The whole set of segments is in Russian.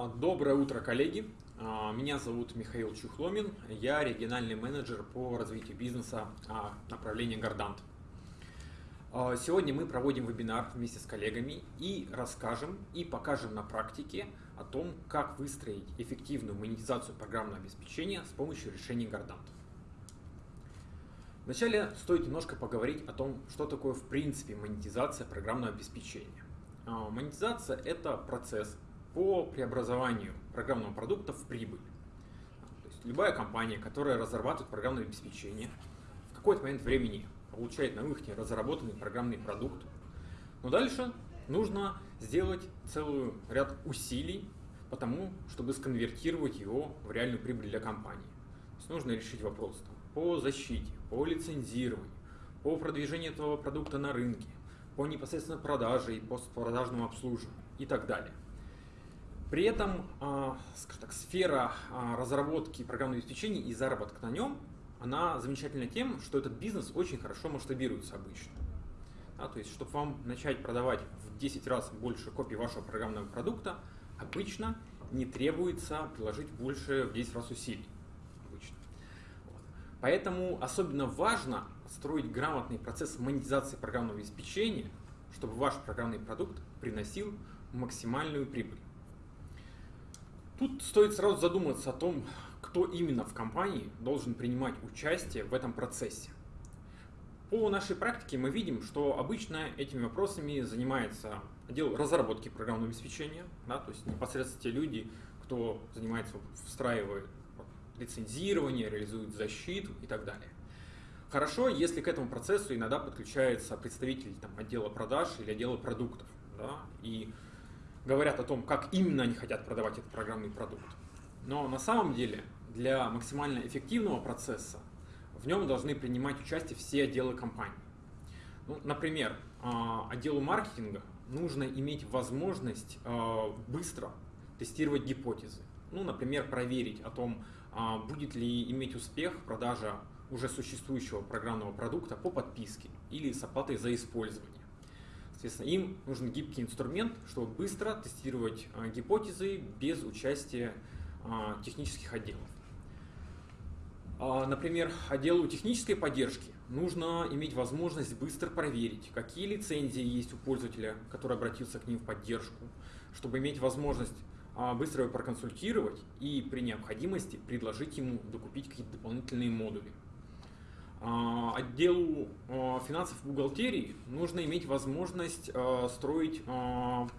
А, доброе утро, коллеги! А, меня зовут Михаил Чухломин, я региональный менеджер по развитию бизнеса а, направления Гордант. Сегодня мы проводим вебинар вместе с коллегами и расскажем и покажем на практике о том, как выстроить эффективную монетизацию программного обеспечения с помощью решений Гордант. Вначале стоит немножко поговорить о том, что такое в принципе монетизация программного обеспечения. Монетизация – это процесс, по преобразованию программного продукта в прибыль. То есть любая компания, которая разрабатывает программное обеспечение, в какой-то момент времени получает на выходе разработанный программный продукт. Но дальше нужно сделать целый ряд усилий по тому, чтобы сконвертировать его в реальную прибыль для компании. То есть нужно решить вопрос там, по защите, по лицензированию, по продвижению этого продукта на рынке, по непосредственно продаже и постпродажному обслуживанию и так далее. При этом, а, скажем так, сфера а, разработки программного обеспечения и заработка на нем, она замечательна тем, что этот бизнес очень хорошо масштабируется обычно. Да, то есть, чтобы вам начать продавать в 10 раз больше копий вашего программного продукта, обычно не требуется приложить больше в 10 раз усилий. Обычно. Вот. Поэтому особенно важно строить грамотный процесс монетизации программного обеспечения, чтобы ваш программный продукт приносил максимальную прибыль. Тут стоит сразу задуматься о том, кто именно в компании должен принимать участие в этом процессе. По нашей практике мы видим, что обычно этими вопросами занимается отдел разработки программного обеспечения, да, то есть непосредственно те люди, кто занимается, встраивает лицензирование, реализует защиту и так далее. Хорошо, если к этому процессу иногда подключается представитель там, отдела продаж или отдела продуктов. Да, и говорят о том, как именно они хотят продавать этот программный продукт. Но на самом деле для максимально эффективного процесса в нем должны принимать участие все отделы компании. Ну, например, а, отделу маркетинга нужно иметь возможность а, быстро тестировать гипотезы. Ну, например, проверить о том, а, будет ли иметь успех продажа уже существующего программного продукта по подписке или с оплатой за использование. Соответственно, им нужен гибкий инструмент, чтобы быстро тестировать а, гипотезы без участия а, технических отделов. А, например, отделу технической поддержки нужно иметь возможность быстро проверить, какие лицензии есть у пользователя, который обратился к ним в поддержку, чтобы иметь возможность быстро его проконсультировать и при необходимости предложить ему докупить какие-то дополнительные модули. А, отделу а, финансов и бухгалтерии нужно иметь возможность а, строить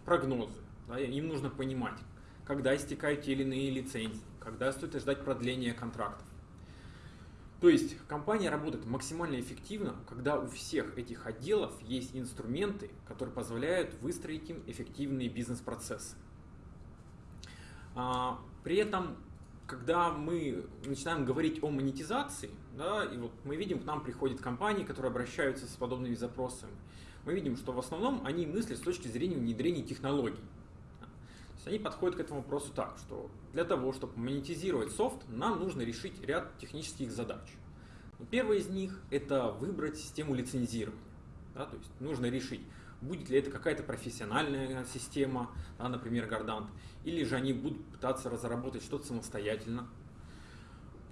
прогнозы. Им нужно понимать, когда истекают те или иные лицензии, когда стоит ждать продления контрактов. То есть компания работает максимально эффективно, когда у всех этих отделов есть инструменты, которые позволяют выстроить им эффективные бизнес-процессы. При этом когда мы начинаем говорить о монетизации, да, и вот мы видим, к нам приходят компании, которые обращаются с подобными запросами, мы видим, что в основном они мыслят с точки зрения внедрения технологий. То есть они подходят к этому вопросу так, что для того, чтобы монетизировать софт, нам нужно решить ряд технических задач. Первая из них – это выбрать систему лицензирования. Да, то есть нужно решить, будет ли это какая-то профессиональная система, да, например, Гордант, или же они будут пытаться разработать что-то самостоятельно.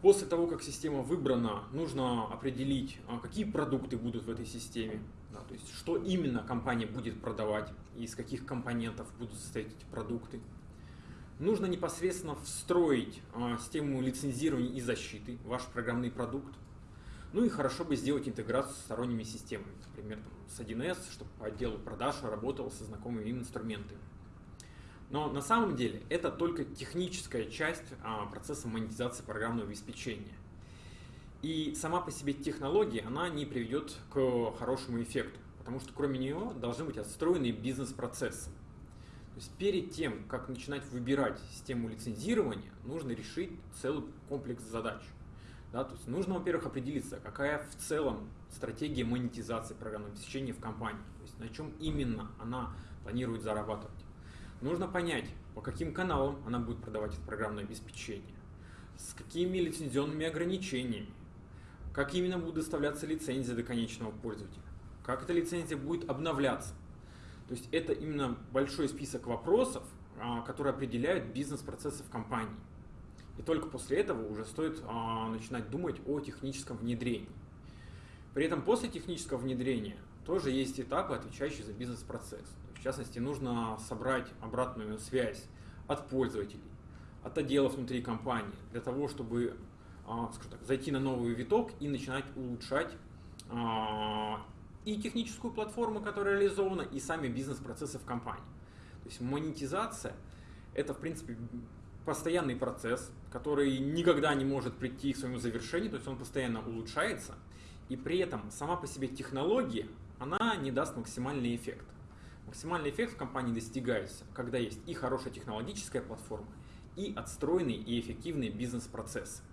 После того, как система выбрана, нужно определить, а, какие продукты будут в этой системе, да, то есть что именно компания будет продавать, из каких компонентов будут состоять эти продукты. Нужно непосредственно встроить а, систему лицензирования и защиты ваш программный продукт. Ну и хорошо бы сделать интеграцию с сторонними системами, например, там, с 1С, чтобы отдел продаж работал со знакомыми им инструментами. Но на самом деле это только техническая часть а, процесса монетизации программного обеспечения. И сама по себе технология, она не приведет к хорошему эффекту, потому что кроме нее должны быть отстроены бизнес-процессы. То есть перед тем, как начинать выбирать систему лицензирования, нужно решить целый комплекс задач. Да, то есть нужно, во-первых, определиться, какая в целом стратегия монетизации программного обеспечения в компании, то есть на чем именно она планирует зарабатывать. Нужно понять, по каким каналам она будет продавать это программное обеспечение, с какими лицензионными ограничениями, как именно будут доставляться лицензии до конечного пользователя, как эта лицензия будет обновляться. То есть это именно большой список вопросов, а, которые определяют бизнес-процессы в компании. И только после этого уже стоит а, начинать думать о техническом внедрении. При этом после технического внедрения тоже есть этапы, отвечающие за бизнес-процесс. В частности, нужно собрать обратную связь от пользователей, от отделов внутри компании, для того, чтобы а, так, зайти на новый виток и начинать улучшать а, и техническую платформу, которая реализована, и сами бизнес-процессы в компании. То есть монетизация – это, в принципе, постоянный процесс, который никогда не может прийти к своему завершению, то есть он постоянно улучшается, и при этом сама по себе технология, она не даст максимальный эффект. Максимальный эффект в компании достигается, когда есть и хорошая технологическая платформа, и отстроенные и эффективные бизнес-процессы.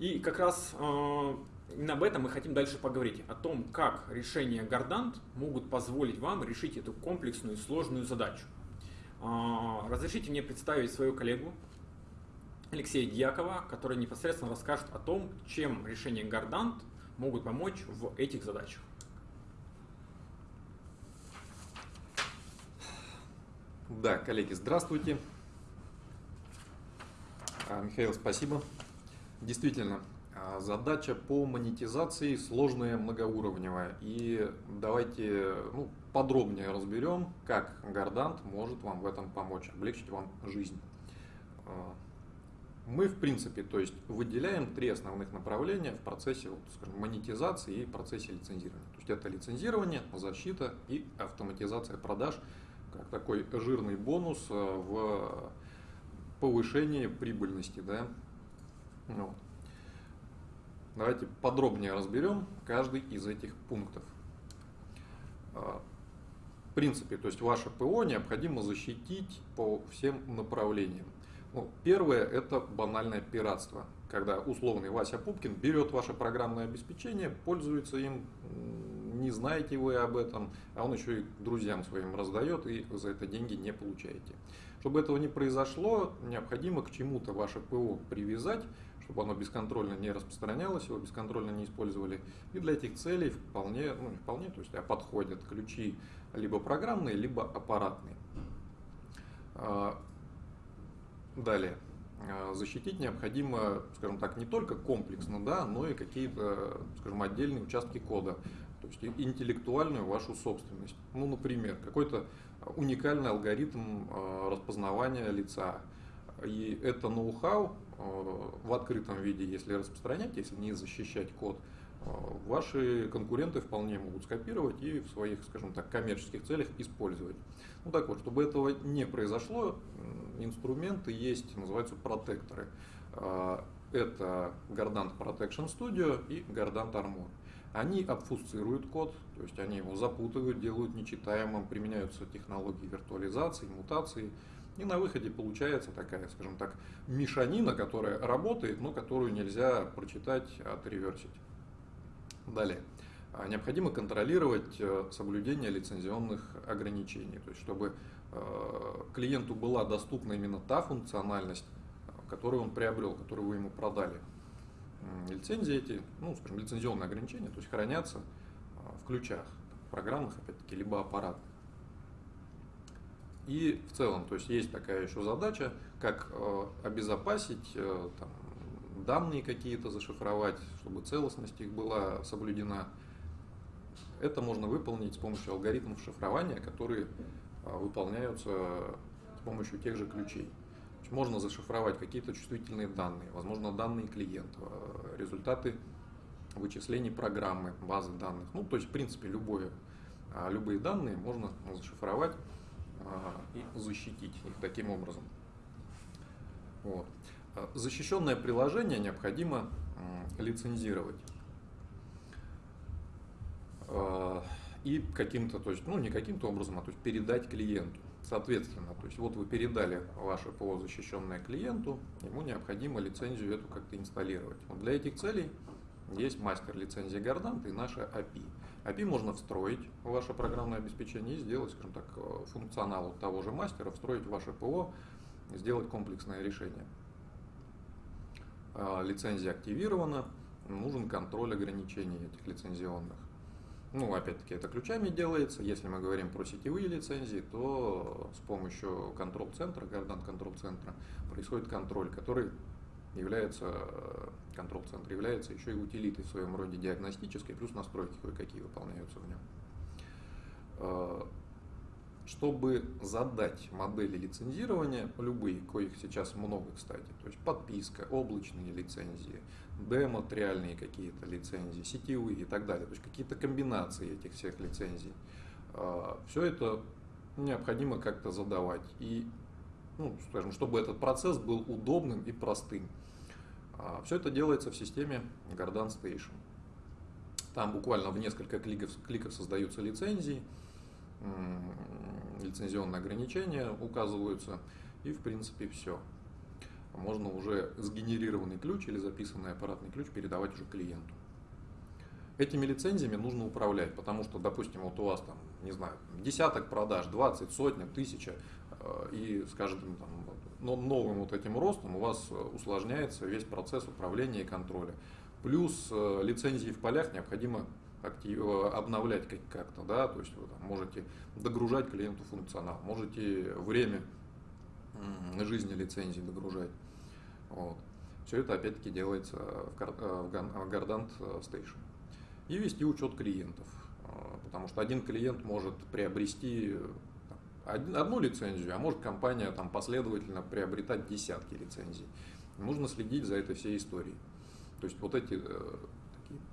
И как раз э, об этом мы хотим дальше поговорить, о том, как решения Гордант могут позволить вам решить эту комплексную и сложную задачу. А, разрешите мне представить свою коллегу Алексея Дьякова, который непосредственно расскажет о том, чем решения Гордант могут помочь в этих задачах. Да, коллеги, здравствуйте. А, Михаил, спасибо. Действительно, а, задача по монетизации сложная, многоуровневая. И давайте ну, подробнее разберем, как Гордант может вам в этом помочь, облегчить вам жизнь. А, мы, в принципе, то есть выделяем три основных направления в процессе вот, скажем, монетизации и процессе лицензирования. То есть это лицензирование, защита и автоматизация продаж, как такой жирный бонус а, в повышении прибыльности. Да? Вот. Давайте подробнее разберем каждый из этих пунктов. А, в принципе, то есть ваше ПО необходимо защитить по всем направлениям. Ну, первое – это банальное пиратство, когда условный Вася Пупкин берет ваше программное обеспечение, пользуется им, не знаете вы об этом, а он еще и друзьям своим раздает, и за это деньги не получаете. Чтобы этого не произошло, необходимо к чему-то ваше ПО привязать, чтобы оно бесконтрольно не распространялось, его бесконтрольно не использовали. И для этих целей вполне, ну не вполне, то есть а подходят ключи либо программные, либо аппаратные. А, далее. А, защитить необходимо, скажем так, не только комплексно, да, но и какие-то, скажем, отдельные участки кода, то есть интеллектуальную вашу собственность. Ну, например, какой-то уникальный алгоритм распознавания лица. И это ноу-хау Э, в открытом виде, если распространять, если не защищать код, ваши конкуренты вполне могут скопировать и в своих, скажем так, коммерческих целях использовать. Ну так вот, чтобы этого не произошло, инструменты есть, называются протекторы. Э, это Gardant Protection Studio и Gardant Armor. Они обфусцируют код, то есть они его запутывают, делают нечитаемым, применяются технологии виртуализации, мутации, и на выходе получается такая, скажем так, мешанина, которая работает, но которую нельзя прочитать, отреверсить. Далее. А, необходимо контролировать э, соблюдение лицензионных ограничений, то есть чтобы э, клиенту была доступна именно та функциональность, которую он приобрел, которую вы ему продали. Лицензии эти, ну, скажем, лицензионные ограничения, то есть хранятся в ключах программных, опять-таки, либо аппаратных. И в целом, то есть есть такая еще задача, как э, обезопасить э, там, данные какие-то, зашифровать, чтобы целостность их была соблюдена. Это можно выполнить с помощью алгоритмов шифрования, которые э, выполняются с помощью тех же ключей. Можно зашифровать какие-то чувствительные данные, возможно, данные клиента, результаты вычислений программы, базы данных. Ну, то есть, в принципе, любое, любые данные можно зашифровать и защитить их таким образом. Вот. А, защищенное приложение необходимо лицензировать. А, и каким-то, то есть, ну не каким-то образом, а то есть передать клиенту. Соответственно, то есть вот вы передали ваше ПО защищенное клиенту, ему необходимо лицензию эту как-то инсталлировать. Вот для этих целей есть мастер лицензии Гордант и наша API. API можно встроить в ваше программное обеспечение и сделать, скажем так, э, функционал того же мастера, встроить в ваше ПО, сделать комплексное решение. А, лицензия активирована, нужен контроль ограничений этих лицензионных. Ну, опять-таки, это ключами делается. Если мы говорим про сетевые лицензии, то с помощью контрол-центра, Гордан контрол-центра, происходит контроль, который является, контрол-центр является еще и утилитой в своем роде диагностической, плюс настройки кое-какие выполняются в нем. Чтобы задать модели лицензирования, любые, коих сейчас много, кстати, то есть подписка, облачные лицензии, дематериальные какие-то лицензии, сетевые и так далее, то есть какие-то комбинации этих всех лицензий, а, все это необходимо как-то задавать. И, ну, скажем, чтобы этот процесс был удобным и простым. А, все это делается в системе Gardan Station. Там буквально в несколько кликов, кликов создаются лицензии, лицензионные ограничения указываются, и в принципе все. Можно уже сгенерированный ключ или записанный аппаратный ключ передавать уже клиенту. Этими лицензиями нужно управлять, потому что, допустим, вот у вас там, не знаю, десяток продаж, 20, сотня, тысяча, э, и с каждым там, новым вот этим ростом у вас усложняется весь процесс управления и контроля. Плюс э, лицензии в полях необходимо актив, э, обновлять как-то, да, то есть вы там, можете догружать клиенту функционал, можете время жизни лицензии догружать. Вот. Все это опять-таки делается в Gardant э, Station. И вести учет клиентов, э, потому что один клиент может приобрести одну лицензию, а может компания там последовательно приобретать десятки лицензий. Нужно следить за этой всей историей. То есть вот эти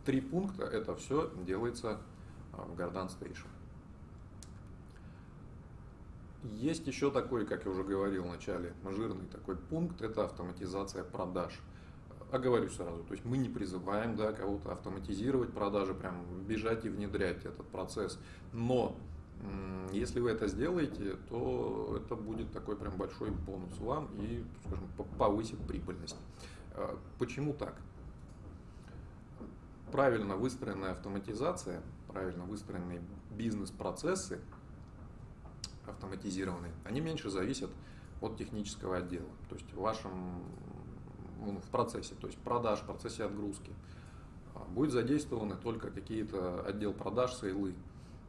три пункта, это все делается а, в Gardan Station. Есть еще такой, как я уже говорил в начале, жирный такой пункт, это автоматизация продаж. Оговорюсь сразу, то есть мы не призываем да, кого-то автоматизировать продажи, прям бежать и внедрять этот процесс. Но если вы это сделаете, то это будет такой прям большой бонус вам и, скажем, повысит прибыльность. А, почему так? Правильно выстроенная автоматизация, правильно выстроенные бизнес-процессы автоматизированные, они меньше зависят от технического отдела. То есть в вашем ну, в процессе, то есть продаж, в процессе отгрузки. А, будет задействованы только какие-то отдел продаж, сейлы,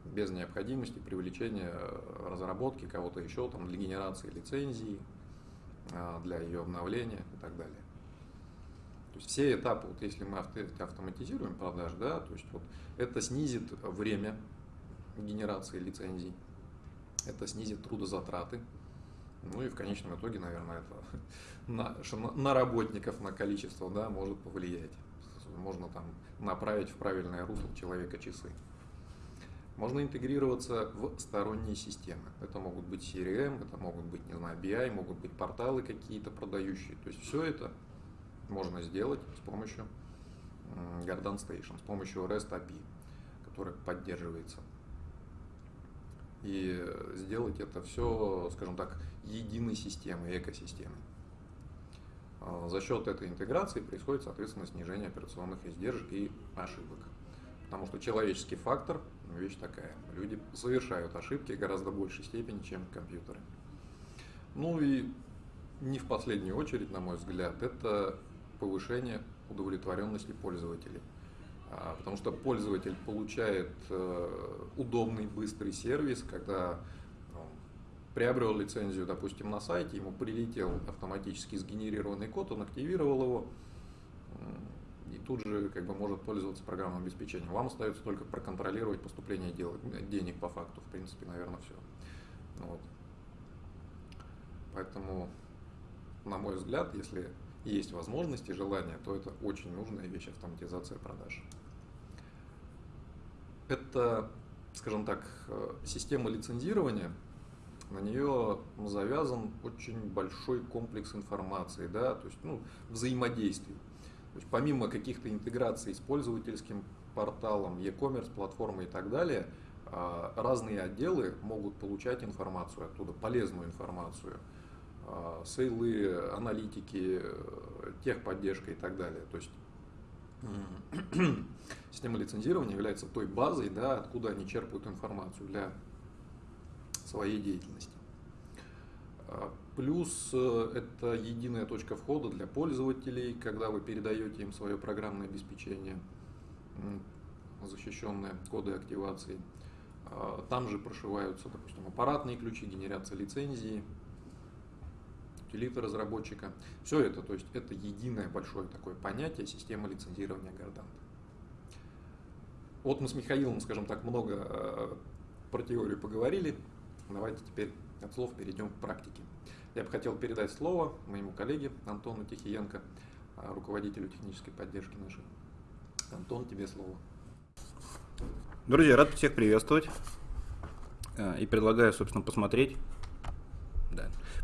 без необходимости привлечения э, разработки кого-то еще там, для генерации лицензии, а, для ее обновления и так далее. То есть все этапы, вот если мы автоматизируем продаж, да, то есть вот это снизит время генерации лицензий, это снизит трудозатраты, ну и в конечном итоге, наверное, это на, на работников, на количество, да, может повлиять. Можно там направить в правильное русло человека часы. Можно интегрироваться в сторонние системы. Это могут быть CRM, это могут быть, не знаю, BI, могут быть порталы какие-то продающие. То есть все это можно сделать с помощью Garden Station, с помощью REST API, который поддерживается. И сделать это все, скажем так, единой системой, экосистемой. А, за счет этой интеграции происходит, соответственно, снижение операционных издержек и ошибок. Потому что человеческий фактор – вещь такая. Люди совершают ошибки гораздо большей степени, чем компьютеры. Ну и не в последнюю очередь, на мой взгляд, это повышение удовлетворенности пользователей. А, потому что пользователь получает э, удобный, быстрый сервис, когда ну, приобрел лицензию, допустим, на сайте, ему прилетел автоматически сгенерированный код, он активировал его, и тут же как бы может пользоваться программным обеспечением. Вам остается только проконтролировать поступление денег по факту, в принципе, наверное, все. Вот. Поэтому, на мой взгляд, если есть возможность и желание, то это очень нужная вещь автоматизация продаж. Это, скажем так, э, система лицензирования, на нее завязан очень большой комплекс информации, да, то есть ну, взаимодействий. То есть помимо каких-то интеграций с пользовательским порталом, e-commerce, платформой и так далее, а, разные отделы могут получать информацию оттуда, полезную информацию – сейлы, аналитики, техподдержка и так далее. То есть система лицензирования является той базой, да, откуда они черпают информацию для своей деятельности. А, плюс э, это единая точка входа для пользователей, когда вы передаете им свое программное обеспечение. защищенные коды активации. А, там же прошиваются, допустим, аппаратные ключи, генерация лицензии, утилиты разработчика. Все это, то есть это единое большое такое понятие система лицензирования Гордант. Вот мы с Михаилом, скажем так, много э, про теорию поговорили. Давайте теперь от слов перейдем к практике. Я бы хотел передать слово моему коллеге Антону Тихиенко, э, руководителю технической поддержки нашей. Антон, тебе слово. Друзья, рад всех приветствовать. Э, и предлагаю, собственно, посмотреть.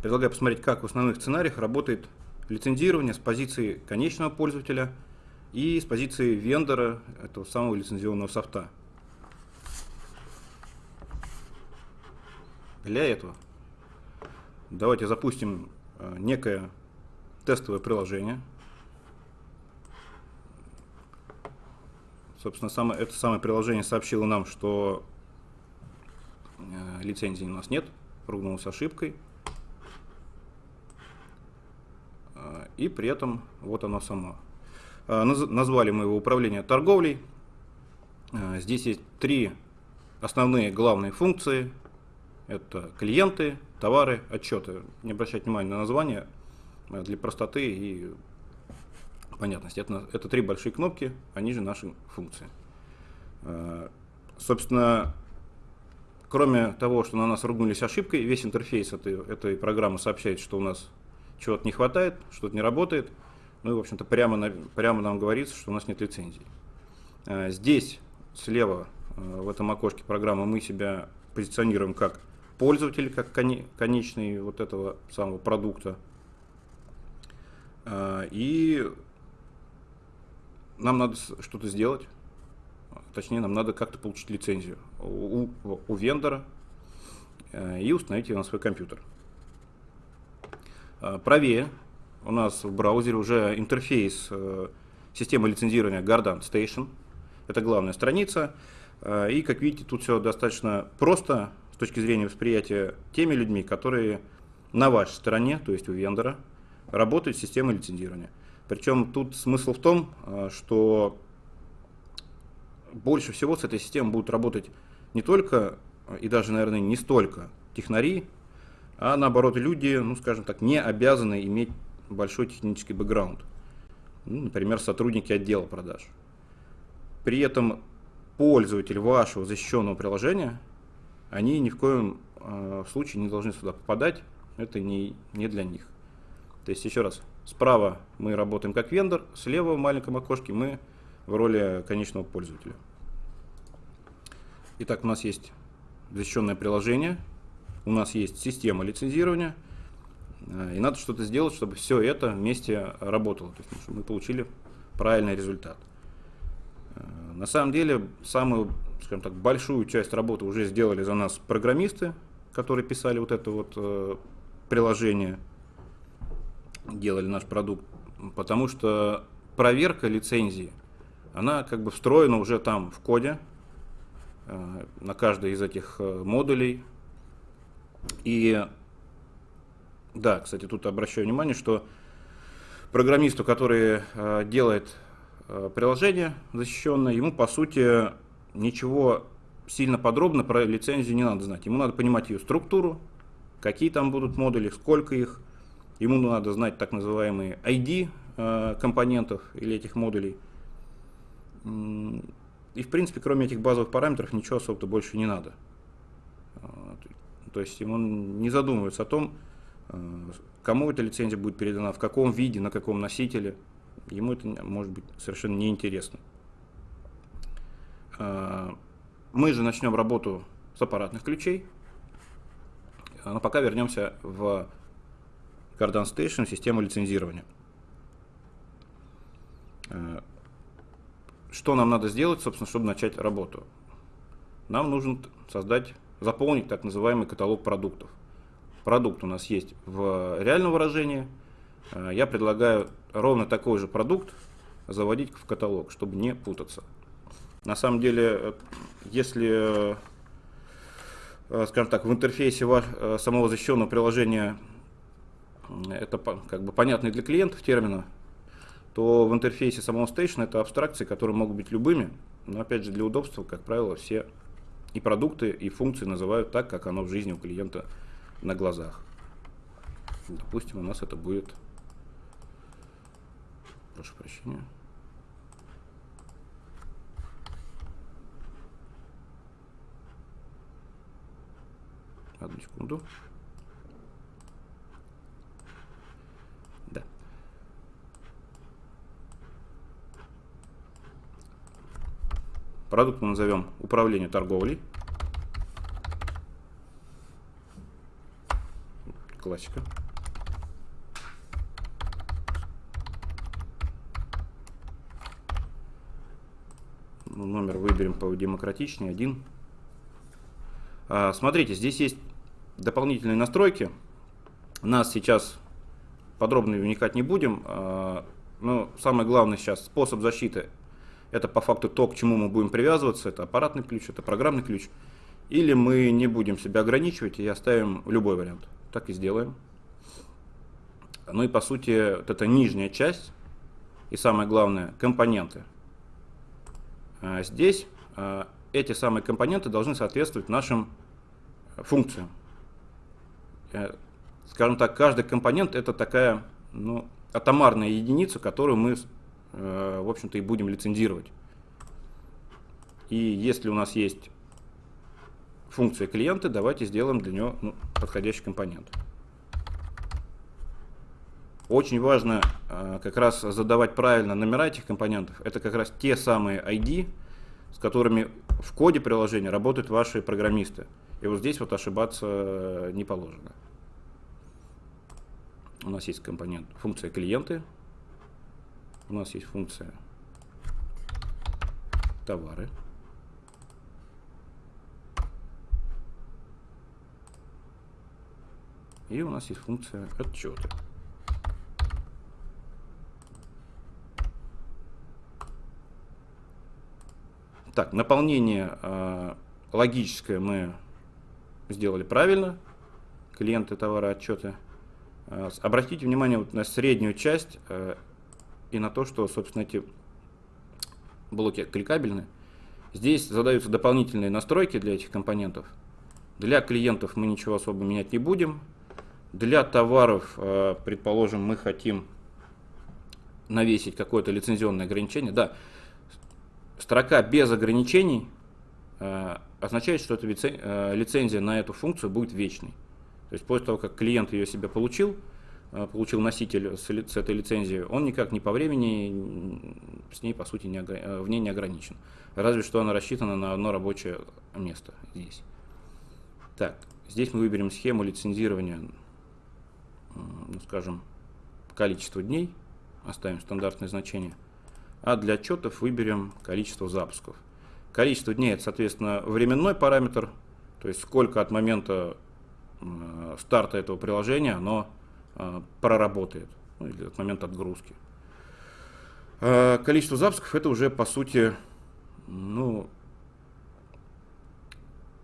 Предлагаю посмотреть, как в основных сценариях работает лицензирование с позиции конечного пользователя – и с позиции вендора этого самого лицензионного софта. Для этого давайте запустим э, некое тестовое приложение. Собственно, самое, это самое приложение сообщило нам, что э, лицензии у нас нет, ругнулось ошибкой. Э, и при этом вот оно само. А, назвали мы его управление торговлей. А, здесь есть три основные главные функции. Это клиенты, товары, отчеты. Не обращать внимания на название а, для простоты и понятности. Это, это три большие кнопки, они же наши функции. Собственно, кроме того, что на нас ругнулись ошибкой, весь интерфейс этой, этой программы сообщает, что у нас чего-то не хватает, что-то не работает – ну и, в общем-то, прямо, на, прямо нам говорится, что у нас нет лицензии. Э, здесь слева э, в этом окошке программы мы себя позиционируем как пользователь, как конечный вот этого самого продукта. Э, и нам надо что-то сделать, точнее нам надо как-то получить лицензию у, у вендора и установить ее на свой компьютер. Правее у нас в браузере уже интерфейс э, системы лицензирования Gardan Station. Это главная страница. Э, и, как видите, тут все достаточно просто с точки зрения восприятия теми людьми, которые на вашей стороне, то есть у вендора, работают с системой лицензирования. Причем тут смысл в том, э, что больше всего с этой системой будут работать не только и даже, наверное, не столько технари, а наоборот люди, ну скажем так, не обязаны иметь большой технический бэкграунд. Ну, например, сотрудники отдела продаж. При этом пользователь вашего защищенного приложения, они ни в коем э, случае не должны сюда попадать. Это не, не для них. То есть, еще раз, справа мы работаем как вендор, слева в маленьком окошке мы в роли конечного пользователя. Итак, у нас есть защищенное приложение, у нас есть система лицензирования – Э, и надо что-то сделать, чтобы все это вместе работало, то есть, чтобы мы получили правильный результат. Э, на самом деле, самую, скажем так, большую часть работы уже сделали за нас программисты, которые писали вот это вот э, приложение, делали наш продукт, потому что проверка лицензии, она как бы встроена уже там в коде, на каждой из этих модулей. И да, кстати, тут обращаю внимание, что программисту, который э, делает э, приложение защищенное, ему по сути ничего сильно подробно про лицензию не надо знать. Ему надо понимать ее структуру, какие там будут модули, сколько их. Ему надо знать так называемые ID э, компонентов или этих модулей. И в принципе, кроме этих базовых параметров, ничего особо-то больше не надо. То есть ему не задумывается о том, Э, кому эта лицензия будет передана, в каком виде, на каком носителе, ему это может быть совершенно неинтересно. Э, мы же начнем работу с аппаратных ключей, но пока вернемся в Cardan Station, систему лицензирования. Э, что нам надо сделать, собственно, чтобы начать работу? Нам нужно создать, заполнить так называемый каталог продуктов продукт у нас есть в реальном выражении, э, я предлагаю ровно такой же продукт заводить в каталог, чтобы не путаться. На самом деле, э, если, э, скажем так, в интерфейсе самого защищенного приложения это как бы понятный для клиентов термина, то в интерфейсе самого Station это абстракции, которые могут быть любыми. Но опять же, для удобства, как правило, все и продукты, и функции называют так, как оно в жизни у клиента на глазах. Допустим, у нас это будет... Прошу прощения. Одну секунду. Продукт мы назовем управление торговлей. Классика. Ну, номер выберем по демократичнее, один. А, смотрите, здесь есть дополнительные настройки. Нас сейчас подробно вникать не будем. А, но самое главное сейчас способ защиты. Это по факту то, к чему мы будем привязываться. Это аппаратный ключ, это программный ключ. Или мы не будем себя ограничивать и оставим любой вариант. Так и сделаем. Ну и по сути, вот эта нижняя часть и самое главное, компоненты. А здесь эти самые компоненты должны соответствовать нашим функциям. Э, скажем так, каждый компонент это такая ну, атомарная единица, которую мы, э, в общем-то, и будем лицензировать. И если у нас есть функция клиента, давайте сделаем для нее ну, подходящий компонент. Очень важно э, как раз задавать правильно номера этих компонентов. Это как раз те самые ID, с которыми в коде приложения работают ваши программисты. И вот здесь вот ошибаться не положено. У нас есть компонент функция клиенты. У нас есть функция товары. И у нас есть функция отчеты. Так, наполнение э, логическое мы сделали правильно. Клиенты, товары, отчеты. Э, обратите внимание вот на среднюю часть э, и на то, что, собственно, эти блоки кликабельны. Здесь задаются дополнительные настройки для этих компонентов. Для клиентов мы ничего особо менять не будем. Для товаров, э, предположим, мы хотим навесить какое-то лицензионное ограничение. Да, строка без ограничений означает, что эта э, лицензия на эту функцию будет вечной. То есть после того, как клиент ее себе получил, э, получил носитель с, с этой лицензией, он никак не по времени с ней, по сути, не, э, в ней не ограничен. Разве что она рассчитана на одно рабочее место здесь. Так, здесь мы выберем схему лицензирования, ну, скажем, количество дней, оставим стандартное значение, а для отчетов выберем количество запусков. Количество дней это, соответственно, временной параметр, то есть сколько от момента э, старта этого приложения оно э, проработает, ну, или от момента отгрузки. Э, количество запусков это уже по сути ну,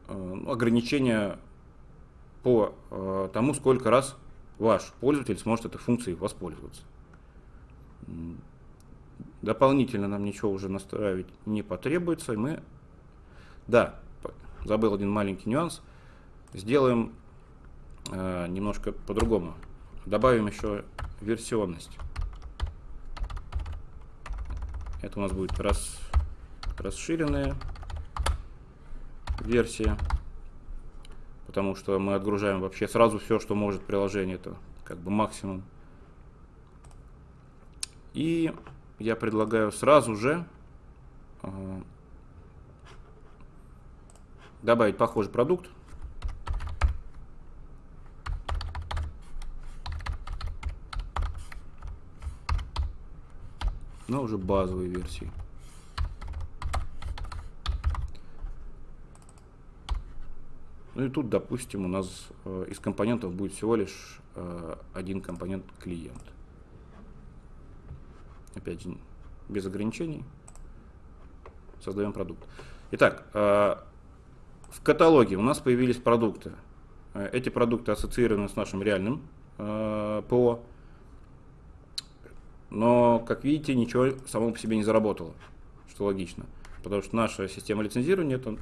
ограничение по тому, сколько раз ваш пользователь сможет этой функцией воспользоваться. Дополнительно нам ничего уже настраивать не потребуется. И мы, да, забыл один маленький нюанс. Сделаем э, немножко по-другому. Добавим еще версионность. Это у нас будет рас, расширенная версия. Потому что мы отгружаем вообще сразу все, что может приложение. Это как бы максимум. И я предлагаю сразу же э, добавить похожий продукт. Но уже базовой версии. Ну и тут, допустим, у нас э, из компонентов будет всего лишь э, один компонент клиент опять же, без ограничений, создаем продукт. Итак, э, в каталоге у нас появились продукты. Эти продукты ассоциированы с нашим реальным ПО, но, как видите, ничего само по себе не заработало, что логично. потому что наша система лицензирования это,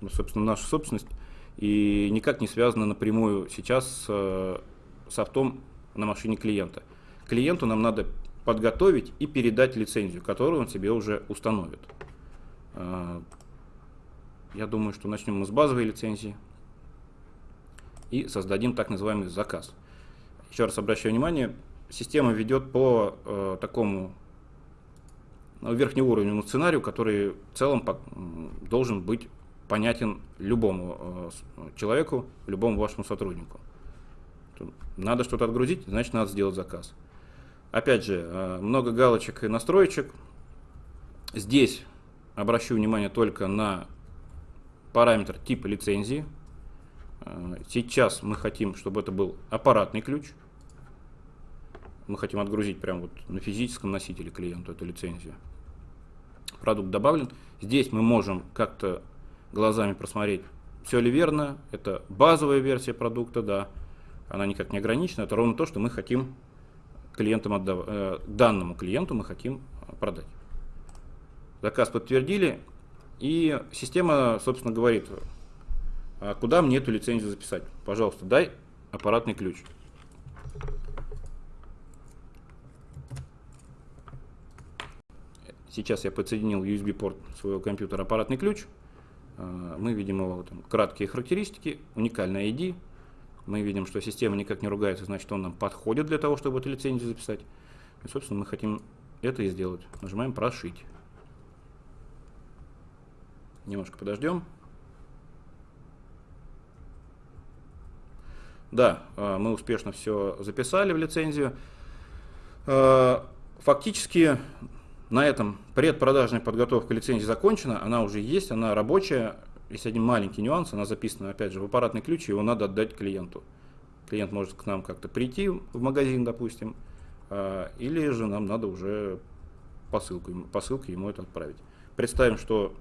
ну, собственно, наша собственность и никак не связана напрямую сейчас с э, софтом на машине клиента. Клиенту нам надо подготовить и передать лицензию, которую он себе уже установит. Э, я думаю, что начнем мы с базовой лицензии и создадим так называемый заказ. Еще раз обращаю внимание, система ведет по э, такому ну, верхнеуровневому сценарию, который в целом по, должен быть понятен любому э, человеку, любому вашему сотруднику. Надо что-то отгрузить, значит надо сделать заказ. Опять же, э, много галочек и настроечек. Здесь обращу внимание только на параметр типа лицензии. Э, сейчас мы хотим, чтобы это был аппаратный ключ. Мы хотим отгрузить прямо вот на физическом носителе клиенту эту лицензию. Продукт добавлен. Здесь мы можем как-то глазами просмотреть, все ли верно. Это базовая версия продукта, да. Она никак не ограничена. Это ровно то, что мы хотим клиентам отдав... э, данному клиенту мы хотим продать. Заказ подтвердили, и система, собственно, говорит, а куда мне эту лицензию записать? Пожалуйста, дай аппаратный ключ. Сейчас я подсоединил USB-порт своего компьютера аппаратный ключ. А, мы видим его там, краткие характеристики, уникальный ID. Мы видим, что система никак не ругается, значит он нам подходит для того, чтобы эту лицензию записать. И, собственно, мы хотим это и сделать. Нажимаем «Прошить». Немножко подождем. Да, а, мы успешно все записали в лицензию. А, фактически на этом предпродажная подготовка лицензии закончена, она уже есть, она рабочая. Есть один маленький нюанс, она записана опять же в аппаратный ключ, его надо отдать клиенту. Клиент может к нам как-то прийти в магазин, допустим, а, или же нам надо уже посылку, посылкой ему это отправить. Представим, что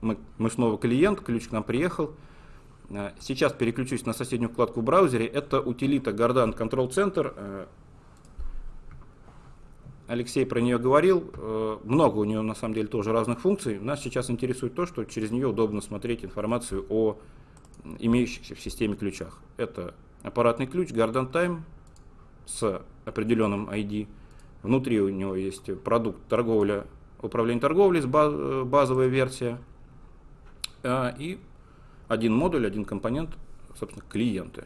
мы, мы снова клиент, ключ к нам приехал. Э, сейчас переключусь на соседнюю вкладку в браузере. Это утилита Gardan Control Center. Э, Алексей про нее говорил. Э, много у нее на самом деле тоже разных функций. Нас сейчас интересует то, что через нее удобно смотреть информацию о имеющихся в системе ключах. Это аппаратный ключ Gardan Time с определенным ID. Внутри у него есть продукт торговля, управление торговлей, базовая версия. А, и один модуль, один компонент, собственно, клиенты.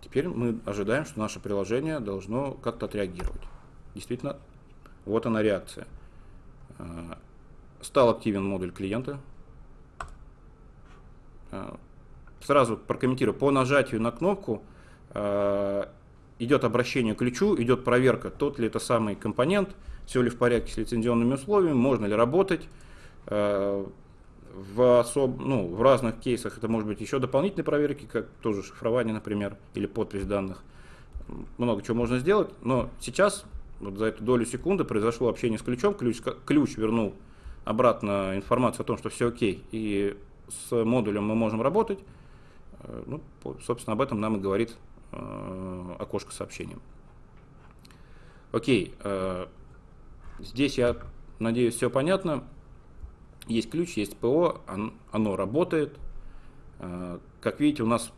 Теперь мы ожидаем, что наше приложение должно как-то отреагировать. Действительно, вот она реакция. А, стал активен модуль клиента. А, сразу прокомментирую. По нажатию на кнопку идет обращение к ключу, идет проверка, тот ли это самый компонент, все ли в порядке с лицензионными условиями, можно ли работать. В, особ... ну, в разных кейсах это может быть еще дополнительные проверки, как тоже шифрование, например, или подпись данных. Много чего можно сделать, но сейчас вот за эту долю секунды произошло общение с ключом, ключ, ключ вернул обратно информацию о том, что все окей, и с модулем мы можем работать. Э, ну, собственно, об этом нам и говорит Э, окошко сообщением. Окей, э, здесь я надеюсь все понятно. Есть ключ, есть ПО, оно работает. Э, как видите, у нас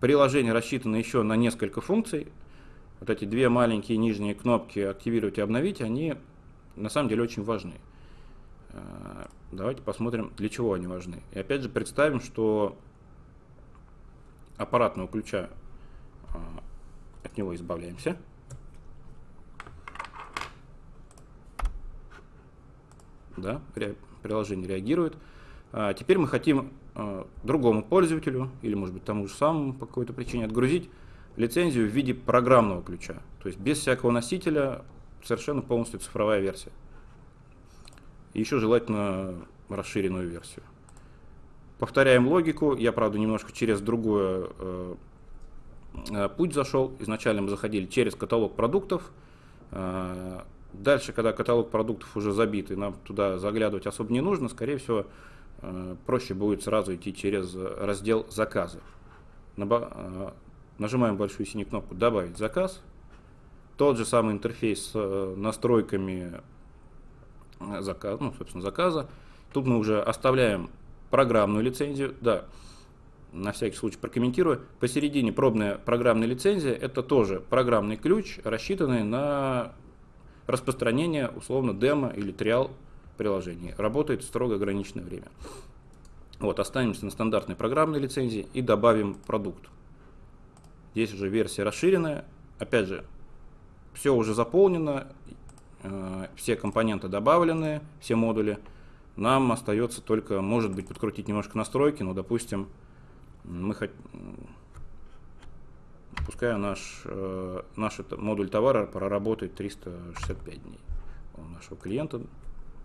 приложение рассчитано еще на несколько функций. Вот эти две маленькие нижние кнопки «Активировать» и «Обновить», они на самом деле очень важны. Давайте посмотрим, для чего они важны. И опять же представим, что аппаратного ключа а, от него избавляемся. Да, приложение реагирует. А теперь мы хотим а, другому пользователю, или может быть тому же самому по какой-то причине, отгрузить лицензию в виде программного ключа. То есть без всякого носителя, совершенно полностью цифровая версия. И еще желательно расширенную версию. Повторяем логику. Я, правда, немножко через другое э, Э, путь зашел. Изначально мы заходили через каталог продуктов. Э, дальше, когда каталог продуктов уже забит, и нам туда заглядывать особо не нужно, скорее всего, э, проще будет сразу идти через раздел «Заказы». Нажимаем большую синюю кнопку «Добавить заказ». Тот же самый интерфейс с настройками заказ, ну, собственно, заказа. Тут мы уже оставляем программную лицензию. Да, на всякий случай прокомментирую. Посередине пробная программная лицензия – это тоже программный ключ, рассчитанный на распространение, условно, демо или триал приложений. Работает строго ограниченное время. Вот, останемся на стандартной программной лицензии и добавим продукт. Здесь уже версия расширенная. Опять же, все уже заполнено, э, все компоненты добавлены, все модули. Нам остается только, может быть, подкрутить немножко настройки, но, допустим, мы хотим, пускай наш, э, наш модуль товара проработает 365 дней у нашего клиента,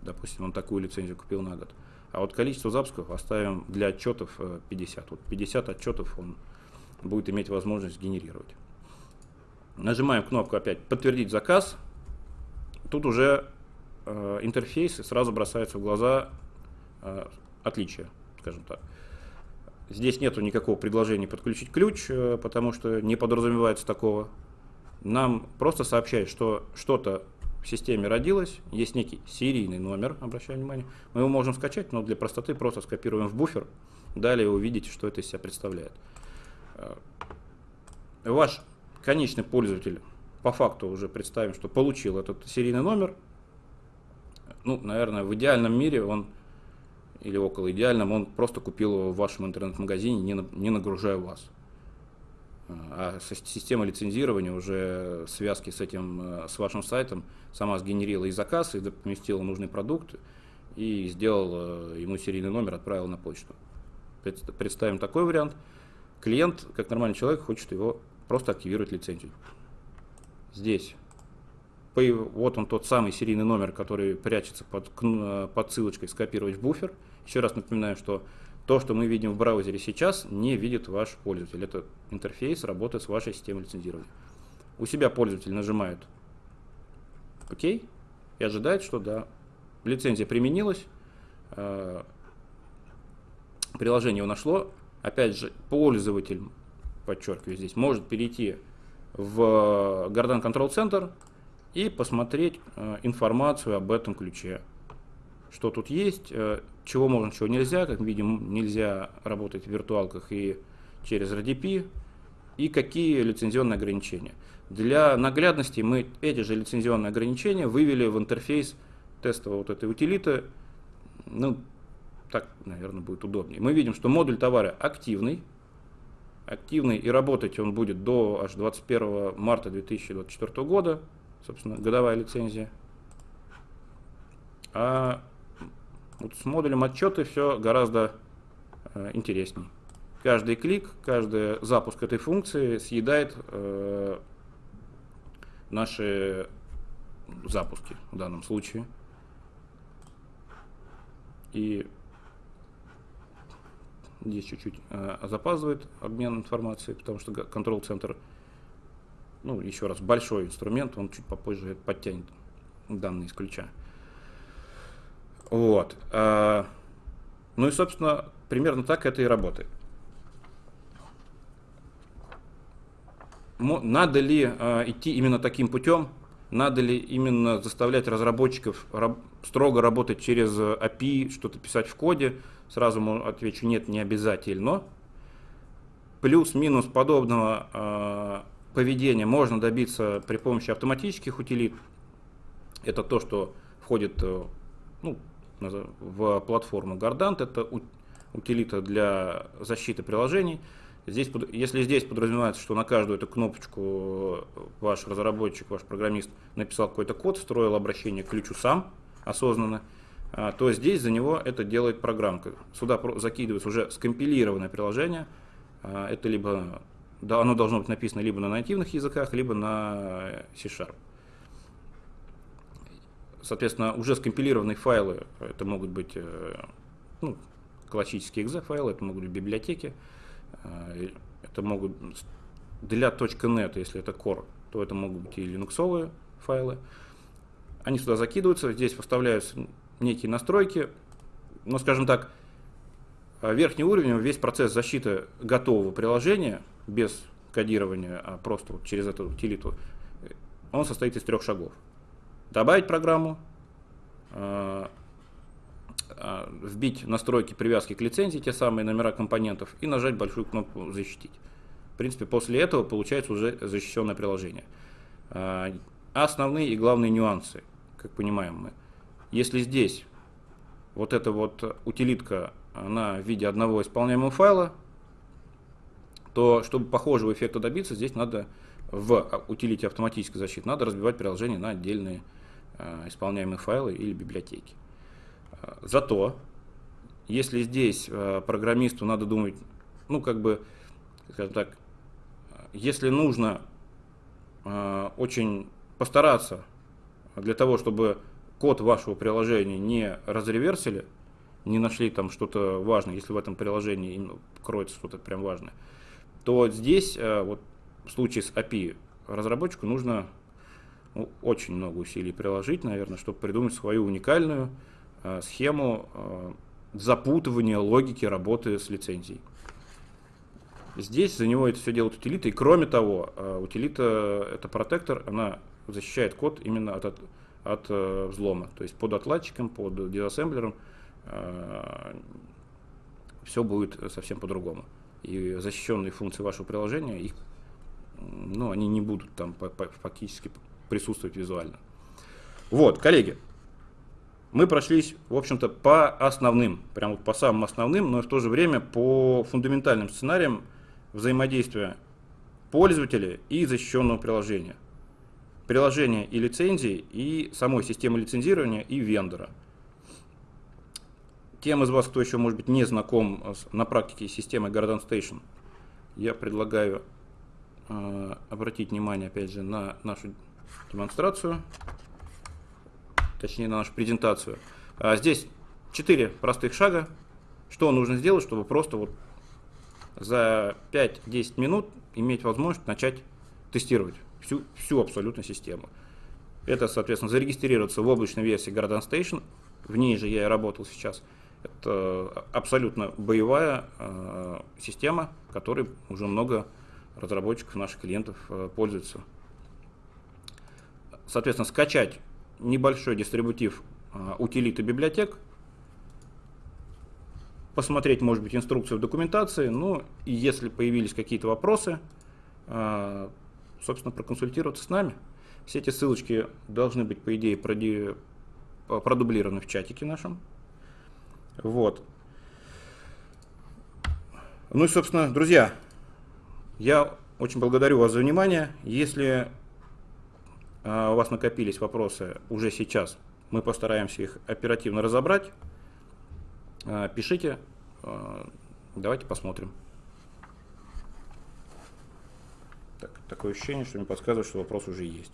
допустим, он такую лицензию купил на год. А вот количество запусков оставим для отчетов 50. Э, вот 50 отчетов он будет иметь возможность генерировать. Нажимаем кнопку опять «Подтвердить заказ». Тут уже э, интерфейс сразу бросается в глаза э, отличия, скажем так. Здесь нету никакого предложения подключить ключ, э, потому что не подразумевается такого. Нам просто сообщает, что что-то в системе родилось, есть некий серийный номер, обращаю внимание. Мы его можем скачать, но для простоты просто скопируем в буфер. Далее вы увидите, что это из себя представляет. Э, ваш конечный пользователь по факту уже представим, что получил этот серийный номер. Ну, наверное, в идеальном мире он, или около идеальном, он просто купил его в вашем интернет-магазине, не, не нагружая вас. А система лицензирования уже связки с этим, э, с вашим сайтом сама сгенерила и заказ, и поместила нужный продукт, и сделал э, ему серийный номер, отправил на почту. Представим такой вариант. Клиент, как нормальный человек, хочет его просто активировать лицензию. Здесь вот он тот самый серийный номер, который прячется под, под ссылочкой «Скопировать в буфер». Еще раз напоминаю, что то, что мы видим в браузере сейчас, не видит ваш пользователь. Это интерфейс работает с вашей системой лицензирования. У себя пользователь нажимает «Ок» и ожидает, что да, лицензия применилась, э, приложение его нашло. Опять же, пользователь подчеркиваю здесь, может перейти в Garden Control Center и посмотреть э, информацию об этом ключе. Что тут есть, э, чего можно, чего нельзя. Как видим, нельзя работать в виртуалках и через RDP. И какие лицензионные ограничения. Для наглядности мы эти же лицензионные ограничения вывели в интерфейс тестового вот этой утилиты. Ну, так, наверное, будет удобнее. Мы видим, что модуль товара активный, активный и работать он будет до аж 21 марта 2024 года, собственно, годовая лицензия. А вот с модулем отчеты все гораздо э, интересней. Каждый клик, каждый запуск этой функции съедает э, наши запуски в данном случае. И Здесь чуть-чуть э, запаздывает обмен информацией, потому что контрол-центр, ну, еще раз, большой инструмент, он чуть попозже подтянет данные из ключа. Вот. Э, ну и, собственно, примерно так это и работает. Надо ли э, идти именно таким путем? Надо ли именно заставлять разработчиков раб строго работать через API, что-то писать в коде? Сразу отвечу, нет, не обязательно. Плюс-минус подобного э, поведения можно добиться при помощи автоматических утилит. Это то, что входит э, ну, в платформу Gardant. Это утилита для защиты приложений. Здесь, если здесь подразумевается, что на каждую эту кнопочку ваш разработчик, ваш программист написал какой-то код, строил обращение к ключу сам осознанно, а, то здесь за него это делает программка. Сюда закидывается уже скомпилированное приложение. А, это либо оно должно быть написано либо на нативных языках, либо на C-Sharp. Соответственно, уже скомпилированные файлы, это могут быть э, ну, классические exe файлы, это могут быть библиотеки, э, это могут для .NET, если это core, то это могут быть и линуксовые файлы. Они сюда закидываются, здесь поставляются некие настройки, но, скажем так, э, верхний уровень, весь процесс защиты готового приложения, без кодирования, а просто вот через эту утилиту, он состоит из трех шагов. Добавить программу, вбить настройки привязки к лицензии, те самые номера компонентов, и нажать большую кнопку «Защитить». В принципе, после этого получается уже защищенное приложение. Основные и главные нюансы, как понимаем мы. Если здесь вот эта вот утилитка, она в виде одного исполняемого файла, то чтобы похожего эффекта добиться, здесь надо в утилите автоматической защиты надо разбивать приложение на отдельные э, исполняемые файлы или библиотеки. Э, зато, если здесь э, программисту надо думать, ну как бы, скажем так, если нужно очень постараться для того, чтобы код вашего приложения не разреверсили, не нашли там что-то важное, если в этом приложении кроется что-то прям важное, то здесь вот в случае с API разработчику нужно ну, очень много усилий приложить, наверное, чтобы придумать свою уникальную э, схему э, запутывания логики работы с лицензией. Здесь за него это все делает утилита, и кроме того, э, утилита это протектор, она защищает код именно от, от, от э, взлома. То есть под отладчиком, под дизассемблером э, все будет совсем по-другому. И защищенные функции вашего приложения, их, ну, они не будут там фактически присутствовать визуально. Вот, коллеги, мы прошлись, в общем-то, по основным, прям вот по самым основным, но в то же время по фундаментальным сценариям взаимодействия пользователя и защищенного приложения приложения и лицензии, и самой системы лицензирования, и вендора. Тем из вас, кто еще, может быть, не знаком с, на практике с системой Garden Station, я предлагаю обратить внимание, опять же, на нашу демонстрацию, точнее, на нашу презентацию. А здесь четыре простых шага, что нужно сделать, чтобы просто вот за 5-10 минут иметь возможность начать тестировать всю, всю абсолютно систему. Это, соответственно, зарегистрироваться в облачной версии Garden Station, в ней же я и работал сейчас. Это абсолютно боевая э, система, которой уже много разработчиков, наших клиентов э, пользуются. Соответственно, скачать небольшой дистрибутив э, утилиты библиотек, посмотреть, может быть, инструкцию в документации, ну и если появились какие-то вопросы, э, собственно, проконсультироваться с нами. Все эти ссылочки должны быть, по идее, продублированы в чатике нашем. Вот. Ну и, собственно, друзья, я очень благодарю вас за внимание. Если а, у вас накопились вопросы уже сейчас, мы постараемся их оперативно разобрать. А, пишите, а, давайте посмотрим. Так, такое ощущение, что мне подсказывает, что вопрос уже есть.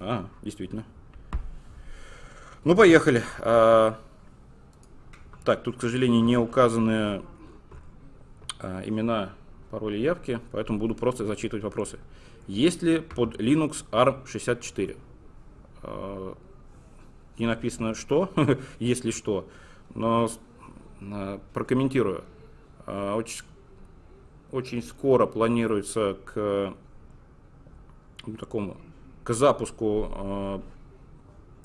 А, действительно. Ну, поехали. Так, тут, к сожалению, не указаны а, имена, пароли явки, поэтому буду просто зачитывать вопросы. Есть ли под Linux ARM64? А, не написано что, если что, но Э, прокомментирую. Э, очень, очень скоро планируется к ну, такому к запуску э,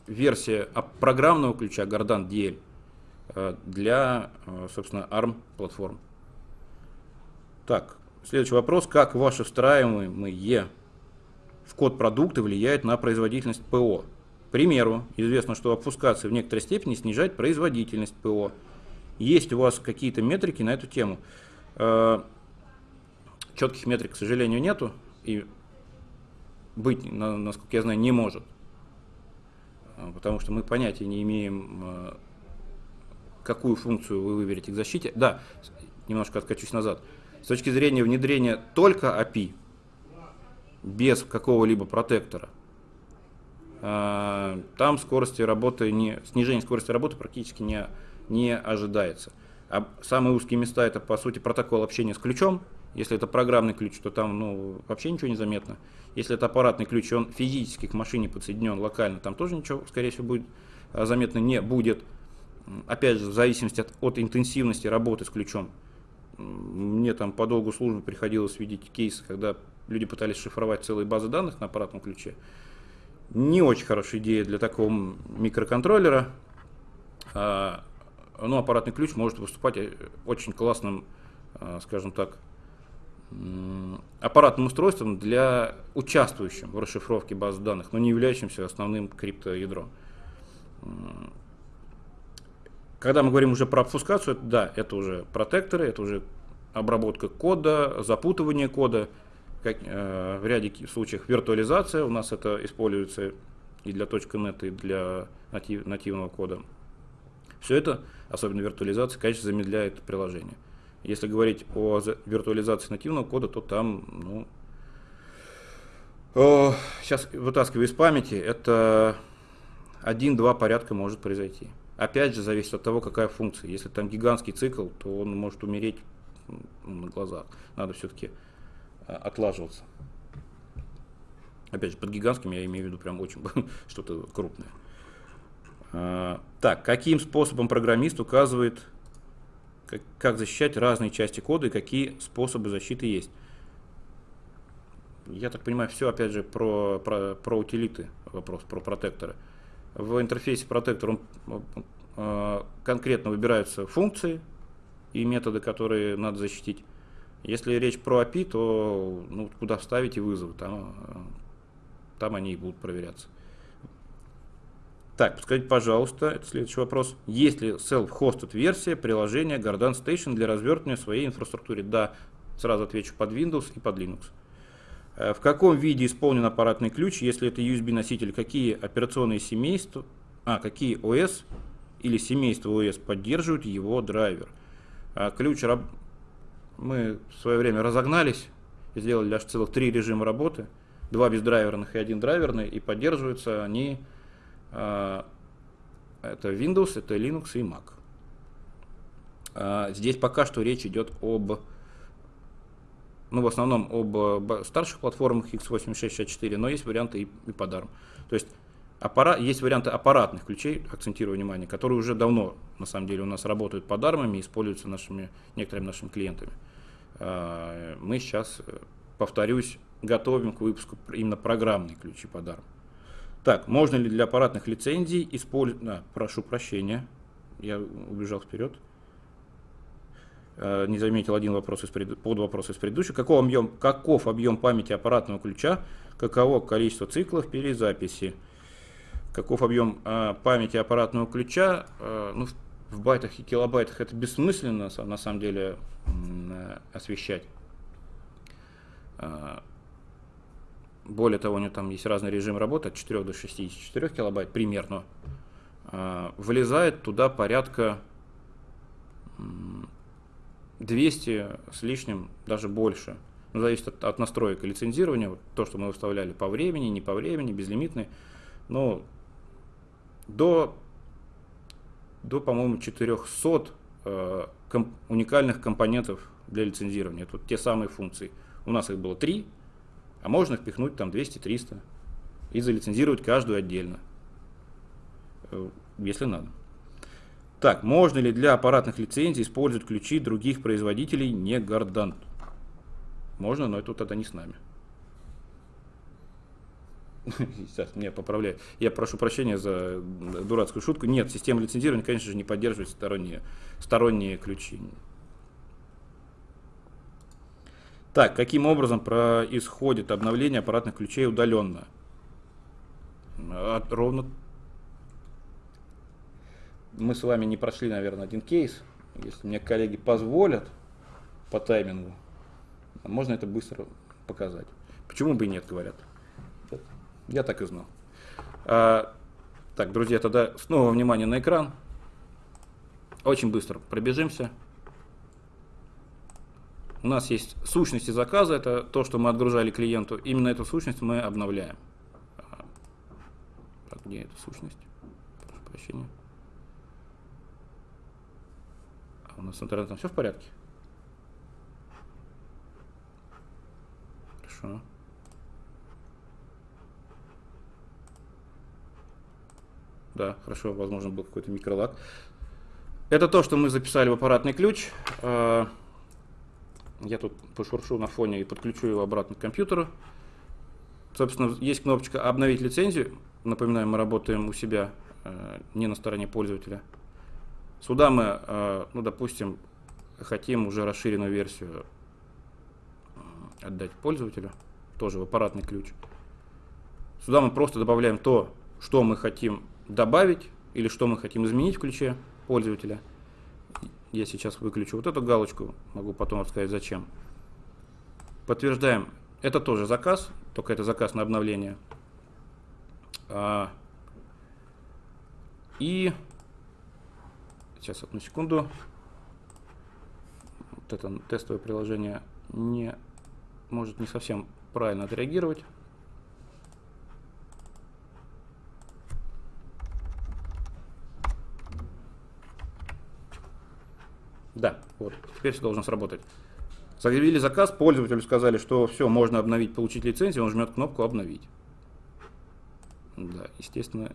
версия программного ключа Gardan DL для, собственно, ARM платформ. Так, следующий вопрос. Как ваши встраиваемые в код продукты влияют на производительность ПО? К примеру, известно, что обфускация в некоторой степени снижает производительность ПО. Есть у вас какие-то метрики на эту тему? Э, четких метрик, к сожалению, нету. И быть, насколько я знаю, не может. Э, потому что мы понятия не имеем, э, какую функцию вы выберете к защите. Да, немножко откачусь назад. С точки зрения внедрения только API, без какого-либо протектора, там скорости работы не, снижение скорости работы практически не не ожидается. А самые узкие места это по сути протокол общения с ключом. Если это программный ключ, то там ну, вообще ничего не заметно. Если это аппаратный ключ, он физически к машине подсоединен локально, там тоже ничего, скорее всего, будет а, заметно не будет. Опять же, в зависимости от, от интенсивности работы с ключом. Мне там по долгу службы приходилось видеть кейсы, когда люди пытались шифровать целые базы данных на аппаратном ключе. Не очень хорошая идея для такого микроконтроллера. А, но аппаратный ключ может выступать э, очень классным, а, скажем так, аппаратным устройством для участвующим в расшифровке баз данных, но не являющимся основным криптоядром. Когда мы говорим уже про обфускацию, да, это уже протекторы, это уже обработка кода, запутывание кода, как, э, в ряде случаев виртуализация, у нас это используется и для .NET, и для натив, нативного кода. Все это, особенно виртуализация, конечно, замедляет приложение. Если говорить о виртуализации нативного кода, то там, ну, о, сейчас вытаскиваю из памяти, это один-два порядка может произойти. Опять же, зависит от того, какая функция. Если там гигантский цикл, то он может умереть на глазах. Надо все-таки а, отлаживаться. Опять же, под гигантским я имею в виду прям очень что-то крупное. А, так, каким способом программист указывает, как защищать разные части кода и какие способы защиты есть? Я так понимаю, все опять же про, про, про утилиты вопрос, про протекторы. В интерфейсе протектор он, э, конкретно выбираются функции и методы, которые надо защитить. Если речь про API, то ну, куда вставите вызовы, там, там они и будут проверяться. Так, подскажите, пожалуйста, это следующий вопрос. Есть ли self-hosted версия приложения Garden Station для развертывания своей инфраструктуры? Да, сразу отвечу под Windows и под Linux. Э, в каком виде исполнен аппаратный ключ, если это USB-носитель, какие операционные семейства, а, какие OS или семейства OS поддерживают его драйвер. А ключ мы в свое время разогнались сделали аж целых три режима работы. Два бездрайверных и один драйверный, и поддерживаются они а, это Windows, это Linux и Mac. А, здесь пока что речь идет об, ну, в основном об старших платформах x86-64, но есть варианты и, и под ARM. То есть аппарат, есть варианты аппаратных ключей, акцентирую внимание, которые уже давно, на самом деле, у нас работают под ARM и используются нашими, некоторыми нашими клиентами. А, мы сейчас, повторюсь, готовим к выпуску именно программные ключи под ARM. Так, можно ли для аппаратных лицензий использовать... А, прошу прощения, я убежал вперед. Э, не заметил один вопрос из пред... под вопрос из предыдущего. Каков объем, каков объем памяти аппаратного ключа? Каково количество циклов перезаписи? Каков объем э, памяти аппаратного ключа? Э, ну, в байтах и килобайтах это бессмысленно на самом деле э, освещать. Э, более того, у него там есть разный режим работы от 4 до 64 килобайт примерно. А, вылезает туда порядка 200 с лишним, даже больше. Ну, зависит от, от настроек и лицензирования. Вот то, что мы выставляли по времени, не по времени, безлимитный. Но до, до по-моему, 400 э, комп, уникальных компонентов для лицензирования. Это вот те самые функции. У нас их было три, а можно впихнуть там 200-300 и залицензировать каждую отдельно, э, если надо. Так, можно ли для аппаратных лицензий использовать ключи других производителей, не Гордант? Можно, но это тогда не с нами. Сейчас меня поправляю. Я прошу прощения за дурацкую шутку. Нет, система лицензирования, конечно же, не поддерживает сторонние, сторонние ключи. Так, каким образом происходит обновление аппаратных ключей удаленно? Ровно мы с вами не прошли, наверное, один кейс. Если мне коллеги позволят по таймингу, можно это быстро показать. Почему бы и нет, говорят. Я так и знал. А, так, друзья, тогда снова внимание на экран. Очень быстро пробежимся. У нас есть сущности заказа, это то, что мы отгружали клиенту. Именно эту сущность мы обновляем. Так, где эта сущность? Прошу прощения. А у нас с интернетом все в порядке? Хорошо. Да, хорошо, возможно, был какой-то микролаг. Это то, что мы записали в аппаратный ключ. А, Я тут пошуршу на фоне и подключу его обратно к компьютеру. Собственно, есть кнопочка «Обновить лицензию». Напоминаю, мы работаем у себя, э, не на стороне пользователя. Сюда мы, э, ну, допустим, хотим уже расширенную версию отдать пользователю, тоже в аппаратный ключ. Сюда мы просто добавляем то, что мы хотим добавить или что мы хотим изменить в ключе пользователя. Я сейчас выключу вот эту галочку, могу потом рассказать зачем. Подтверждаем, это тоже заказ, только это заказ на обновление. А, и сейчас одну секунду. Вот это тестовое приложение не может не совсем правильно отреагировать. Да, вот, теперь все должно сработать. Заявили заказ, пользователю сказали, что все, можно обновить, получить лицензию, он жмет кнопку «Обновить». Да, естественно.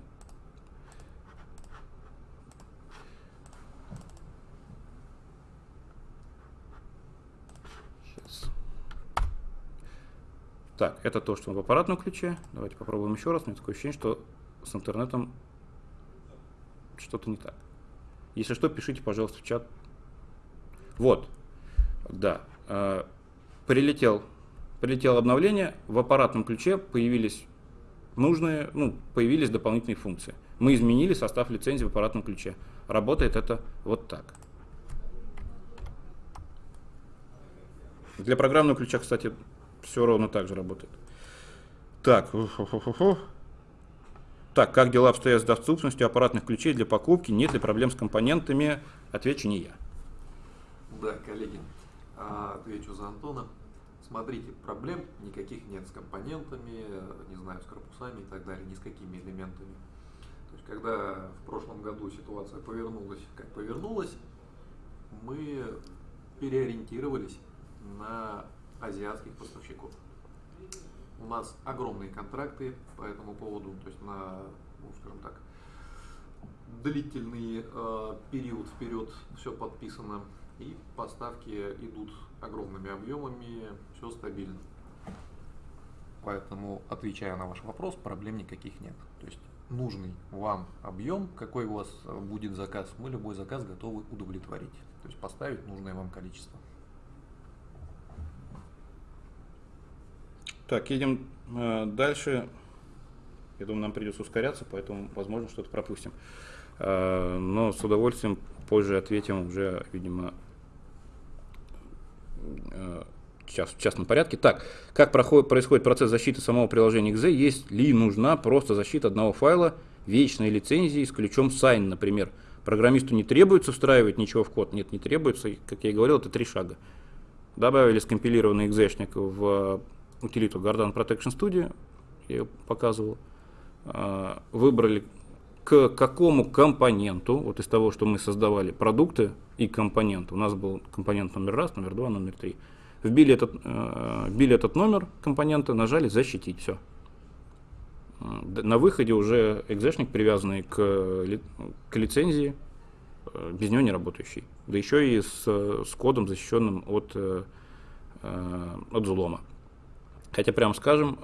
Сейчас. Так, это то, что в аппаратном ключе. Давайте попробуем еще раз. У меня такое ощущение, что с интернетом что-то не так. Если что, пишите, пожалуйста, в чат. Вот, да. Э, прилетел, прилетело обновление, в аппаратном ключе появились нужные, ну, появились дополнительные функции. Мы изменили состав лицензии в аппаратном ключе. Работает это вот так. Для программного ключа, кстати, все ровно так же работает. Так, так, как дела обстоят с доступностью аппаратных ключей для покупки? Нет ли проблем с компонентами? Отвечу не я. Да, коллеги, а, отвечу за Антона. Смотрите, проблем никаких нет с компонентами, не знаю, с корпусами и так далее, ни с какими элементами. То есть, когда в прошлом году ситуация повернулась, как повернулась, мы переориентировались на азиатских поставщиков. У нас огромные контракты по этому поводу, то есть на, ну, скажем так, длительный э, период вперед все подписано и поставки идут огромными объемами, все стабильно. Поэтому, отвечая на ваш вопрос, проблем никаких нет. То есть нужный вам объем, какой у вас будет заказ, мы любой заказ готовы удовлетворить. То есть поставить нужное вам количество. Так, едем э, дальше. Я думаю, нам придется ускоряться, поэтому, возможно, что-то пропустим. Э, но с удовольствием позже ответим уже, видимо, сейчас в частном порядке. Так, как проходит, происходит процесс защиты самого приложения XZ? Есть ли нужна просто защита одного файла, вечной лицензии с ключом sign, например? Программисту не требуется встраивать ничего в код? Нет, не требуется. Как я и говорил, это три шага. Добавили скомпилированный экзешник в утилиту Gardan Protection Studio, я ее показывал. А, выбрали к какому компоненту, вот из того, что мы создавали продукты и компоненты, у нас был компонент номер раз, номер два, номер три, вбили этот, э, вбили этот номер компонента, нажали «Защитить», все. На выходе уже экзешник, привязанный к, к лицензии, э, без него не работающий. Да еще и с, с кодом, защищенным от, э, от взлома. Хотя, прямо скажем,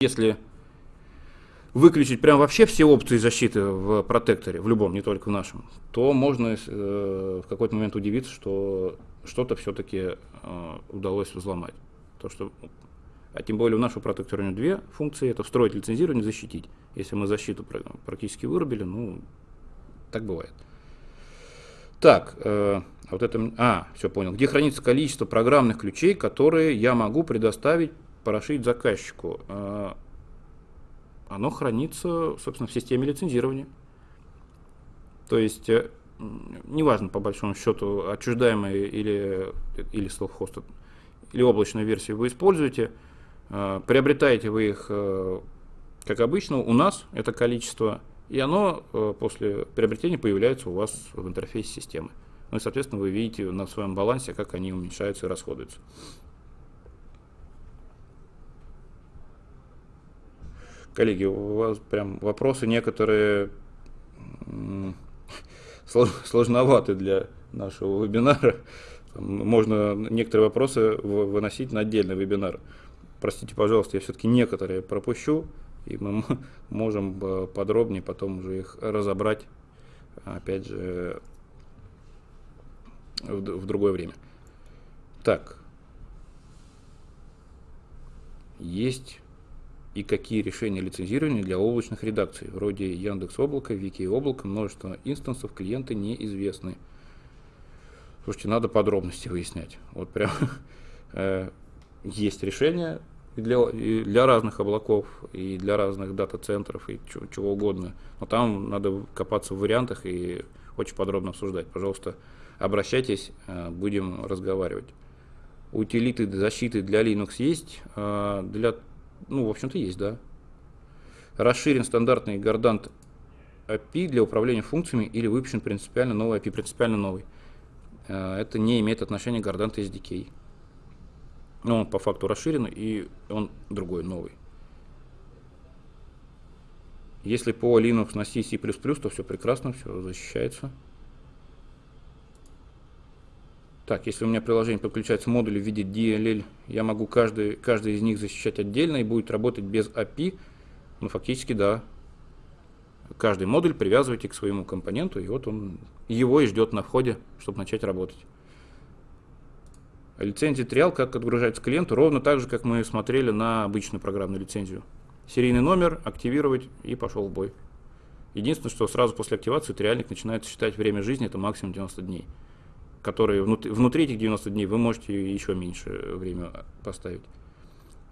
если выключить прям вообще все опции защиты в протекторе, в любом, не только в нашем, то можно э, в какой-то момент удивиться, что что-то все-таки э, удалось взломать. То, что, а тем более у нашего протектора у него две функции, это встроить лицензирование защитить. Если мы защиту практически вырубили, ну, так бывает. Так, э, а вот это, а, все понял. Где хранится количество программных ключей, которые я могу предоставить, прошить заказчику? Э, оно хранится, собственно, в системе лицензирования. То есть, э, неважно, по большому счету, отчуждаемые или, или self-hosted, или облачную версию вы используете, э, приобретаете вы их, как обычно, у нас это количество, и оно после приобретения появляется у вас в интерфейсе системы. Ну и, соответственно, вы видите на своем балансе, как они уменьшаются и расходуются. Коллеги, у вас прям вопросы некоторые сложноваты для нашего вебинара. Можно некоторые вопросы выносить на отдельный вебинар. Простите, пожалуйста, я все-таки некоторые пропущу, и мы можем э, подробнее потом уже их разобрать, опять же, в, другое время. Так. Есть и какие решения лицензирования для облачных редакций, вроде Яндекс Облака, Вики Облака, множество инстансов, клиенты неизвестны. Слушайте, надо подробности выяснять. Вот прям э, есть решения для, для разных облаков, и для разных дата-центров, и чего, чего угодно. Но там надо копаться в вариантах и очень подробно обсуждать. Пожалуйста, обращайтесь, э, будем разговаривать. Утилиты защиты для Linux есть, э, для, ну, в общем-то, есть, да. Расширен стандартный Гордант API для управления функциями или выпущен принципиально новый API, принципиально новый. Э, это не имеет отношения к Гордант SDK. Но он по факту расширен и он другой, новый. Если по Linux на C, C++, то все прекрасно, все защищается. Так, если у меня приложение подключается модули в виде DLL, я могу каждый, каждый из них защищать отдельно и будет работать без API. Ну, фактически, да. Каждый модуль привязывайте к своему компоненту, и вот он его и ждет на входе, чтобы начать работать. Лицензия триал как отгружается клиенту, ровно так же, как мы смотрели на обычную программную лицензию. Серийный номер, активировать и пошел в бой. Единственное, что сразу после активации триальник начинает считать время жизни, это максимум 90 дней которые внутри, внутри этих 90 дней вы можете еще меньше время поставить.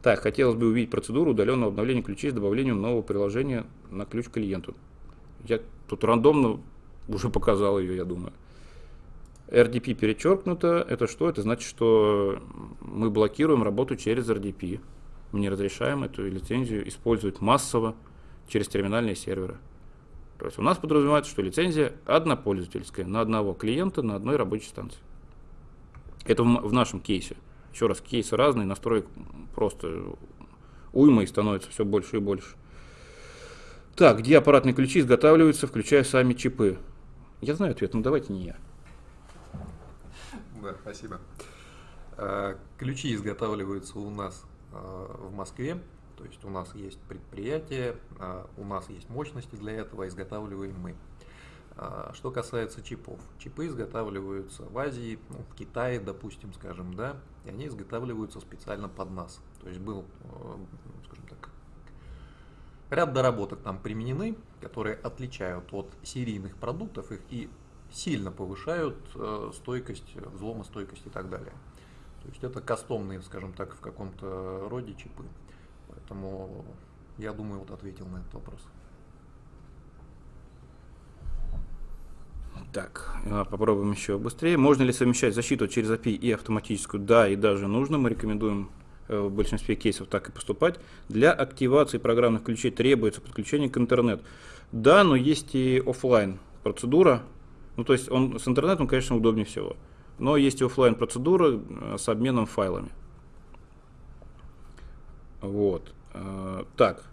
Так, хотелось бы увидеть процедуру удаленного обновления ключей с добавлением нового приложения на ключ клиенту. Я тут рандомно уже показал ее, я думаю. RDP перечеркнуто. Это что? Это значит, что мы блокируем работу через RDP. Мы не разрешаем эту лицензию использовать массово через терминальные серверы. То есть у нас подразумевается, что лицензия однопользовательская на одного клиента на одной рабочей станции. Это в, нашем кейсе. Еще раз, кейсы разные, настроек просто уйма и становится все больше и больше. Так, где аппаратные ключи изготавливаются, включая сами чипы? Я знаю ответ, но давайте не я. Да, спасибо. А, ключи изготавливаются у нас а, в Москве то есть у нас есть предприятие, а, у нас есть мощности для этого, изготавливаем мы. Что касается чипов. Чипы изготавливаются в Азии, ну, в Китае, допустим, скажем, да, и они изготавливаются специально под нас. То есть был, э, скажем так, ряд доработок там применены, которые отличают от серийных продуктов их и сильно повышают э, стойкость, взломостойкость и так далее. То есть это кастомные, скажем так, в каком-то роде чипы. Поэтому я думаю, вот ответил на этот вопрос. Так, а, попробуем еще быстрее. Можно ли совмещать защиту через API и автоматическую? Да, и даже нужно. Мы рекомендуем э, в большинстве кейсов так и поступать. Для активации программных ключей требуется подключение к интернету. Да, но есть и офлайн процедура. Ну, то есть он с интернетом, конечно, удобнее всего. Но есть и офлайн процедура э, с обменом файлами. Вот. Э, так.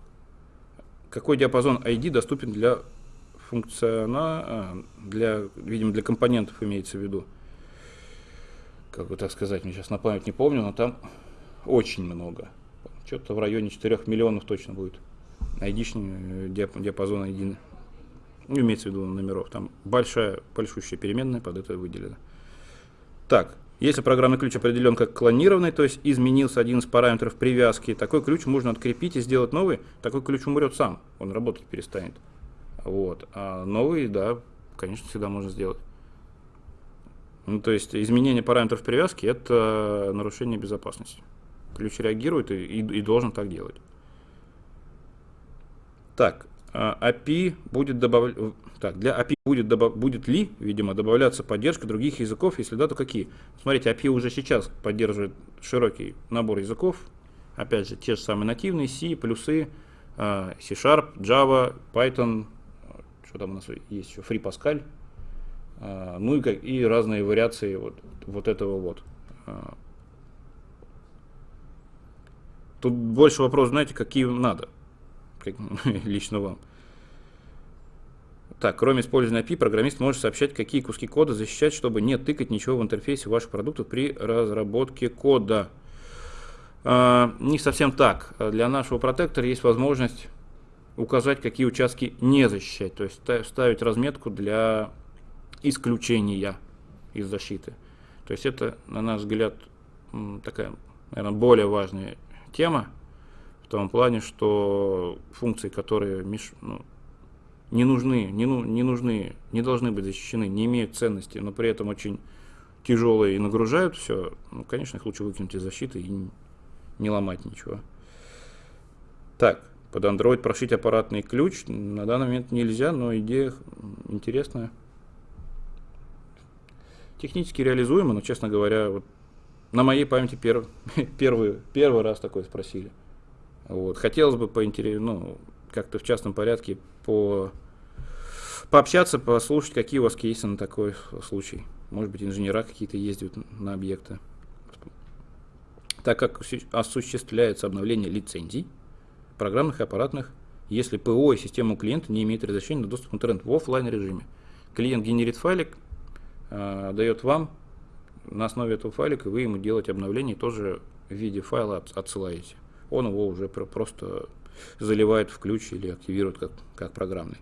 Какой диапазон ID доступен для функциона, а, для, видимо, для компонентов имеется в виду. Как бы так сказать, мне сейчас на память не помню, но там очень много. Что-то в районе 4 миллионов точно будет. Э, диапазон ID. Ну, имеется в виду номеров. Там большая, большущая переменная под это выделена. Так, если программный ключ определен как клонированный, то есть изменился один из параметров привязки, такой ключ можно открепить и сделать новый, такой ключ умрет сам, он работать перестанет. Вот. А новый, да, конечно, всегда можно сделать. Ну, то есть изменение параметров привязки – это нарушение безопасности. Ключ реагирует и, и, и должен так делать. Так, API а будет добавлять... Так, для API будет, добав... будет ли, видимо, добавляться поддержка других языков, если да, то какие? Смотрите, API уже сейчас поддерживает широкий набор языков. Опять же, те же самые нативные, C, плюсы, а, C-Sharp, Java, Python, что там у нас есть еще, Free Pascal, а, ну и, и разные вариации вот, вот этого вот. Тут больше вопрос, знаете, какие надо. лично вам. Так, кроме использования API, программист может сообщать, какие куски кода защищать, чтобы не тыкать ничего в интерфейсе ваших продуктов при разработке кода. А, не совсем так. Для нашего протектора есть возможность указать, какие участки не защищать, то есть ставить разметку для исключения из защиты. То есть это, на наш взгляд, такая, наверное, более важная тема, в том плане, что функции, которые ну, не нужны, не, ну, не нужны, не должны быть защищены, не имеют ценности, но при этом очень тяжелые и нагружают все, ну, конечно, их лучше выкинуть из защиты и не ломать ничего. Так, под Android прошить аппаратный ключ на данный момент нельзя, но идея интересная. Технически реализуемо, но, честно говоря, вот на моей памяти перв, первый, первый раз такое спросили. Вот. Хотелось бы поинтерес, ну, как-то в частном порядке по, пообщаться, послушать, какие у вас кейсы на такой случай. Может быть, инженера какие-то ездят на объекты. Так как осуществляется обновление лицензий, программных и аппаратных, если ПО и система клиента не имеет разрешения на доступ к интернету в офлайн режиме. Клиент генерит файлик, э, дает вам на основе этого файлика, вы ему делаете обновление, тоже в виде файла отсылаете. Он его уже просто заливает в ключ или активирует как, как программный.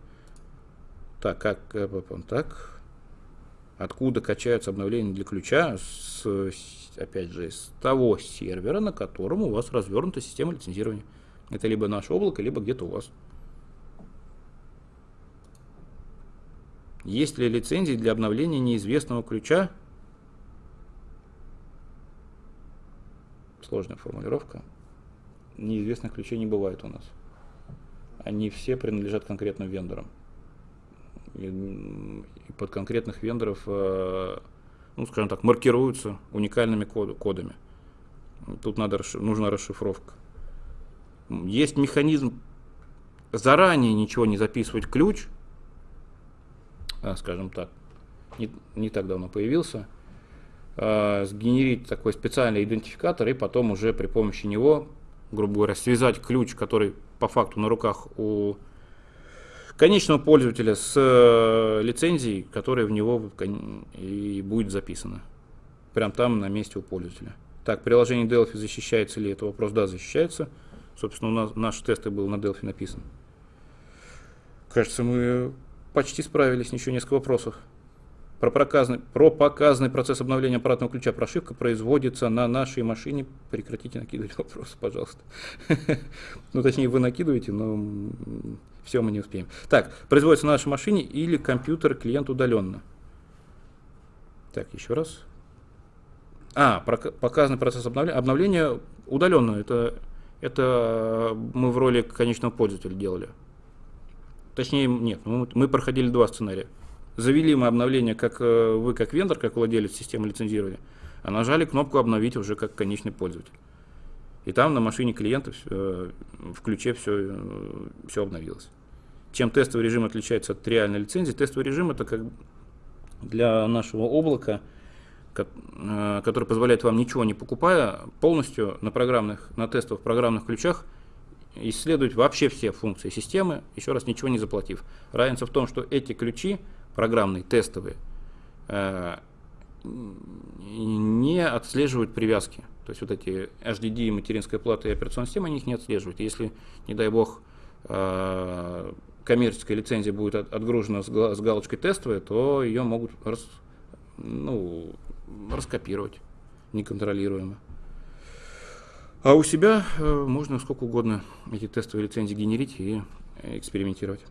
Так, как, э, так, откуда качаются обновления для ключа? С, опять же, с того сервера, на котором у вас развернута система лицензирования. Это либо наше облако, либо где-то у вас. Есть ли лицензии для обновления неизвестного ключа? Сложная формулировка. Неизвестных ключей не бывает у нас. Они все принадлежат конкретным вендорам. И под конкретных вендоров, э, ну, скажем так, маркируются уникальными кодами. Тут надо, нужна расшифровка. Есть механизм заранее ничего не записывать ключ, а, скажем так, не, не так давно появился, а, сгенерить такой специальный идентификатор и потом уже при помощи него, грубо говоря, связать ключ, который по факту на руках у конечного пользователя с э, лицензией, которая в него и будет записана. Прям там на месте у пользователя. Так, приложение Delphi защищается ли? Это вопрос, да, защищается. Собственно, у нас наш тест был на Delphi написан. Кажется, мы почти справились, еще несколько вопросов. Про показанный, про показанный процесс обновления аппаратного ключа прошивка производится на нашей машине. Прекратите накидывать вопросы, пожалуйста. Ну, точнее, вы накидываете, но все мы не успеем. Так, производится на нашей машине или компьютер клиент удаленно. Так, еще раз. А, показанный процесс обновления. Обновление удаленно. Это это мы в роли конечного пользователя делали. Точнее, нет, мы проходили два сценария. Завели мы обновление, как э, вы, как вендор, как владелец системы лицензирования, а нажали кнопку «Обновить» уже как конечный пользователь. И там на машине клиента э, в ключе все, э, все обновилось. Чем тестовый режим отличается от реальной лицензии? Тестовый режим это как для нашего облака – который позволяет вам ничего не покупая, полностью на программных, на тестовых программных ключах исследовать вообще все функции системы, еще раз ничего не заплатив. Разница в том, что эти ключи, программные, тестовые, э, не отслеживают привязки. То есть вот эти HDD, материнская плата и операционная система, они их не отслеживают. Если, не дай бог, э, коммерческая лицензия будет отгружена с галочкой тестовая, то ее могут ну, раскопировать неконтролируемо. А у себя э, можно сколько угодно эти тестовые лицензии генерить и экспериментировать.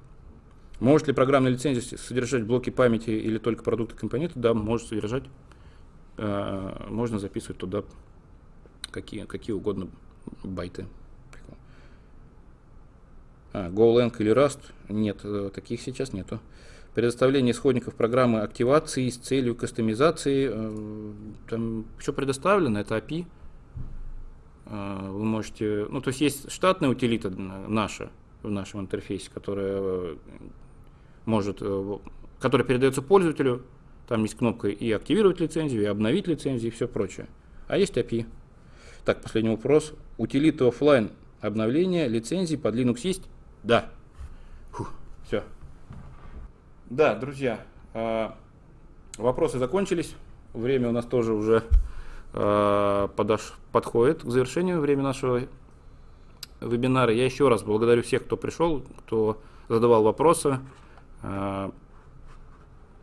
Может ли программная лицензия содержать блоки памяти или только продукты компоненты? Да, может содержать. Э, можно записывать туда какие, какие угодно байты. А, GoLang или Rust? Нет, э, таких сейчас нету предоставление исходников программы активации с целью кастомизации. Э, там все предоставлено, это API. Э, вы можете, ну то есть есть штатная утилита наша в нашем интерфейсе, которая может, которая передается пользователю. Там есть кнопка и активировать лицензию, и обновить лицензию, и все прочее. А есть API. Так, последний вопрос. Утилита офлайн обновления лицензии под Linux есть? Да. Фух, все. Да, друзья, а, вопросы закончились. Время у нас тоже уже а, подош... подходит к завершению время нашего вебинара. Я еще раз благодарю всех, кто пришел, кто задавал вопросы. А,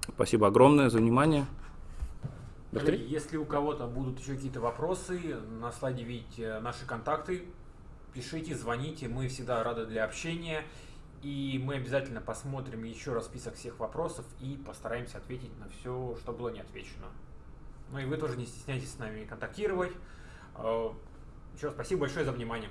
спасибо огромное за внимание. Коллеги, если у кого-то будут еще какие-то вопросы, на слайде видите наши контакты. Пишите, звоните, мы всегда рады для общения. И мы обязательно посмотрим еще раз список всех вопросов и постараемся ответить на все, что было не отвечено. Ну и вы тоже не стесняйтесь с нами контактировать. Э, еще раз спасибо большое за внимание.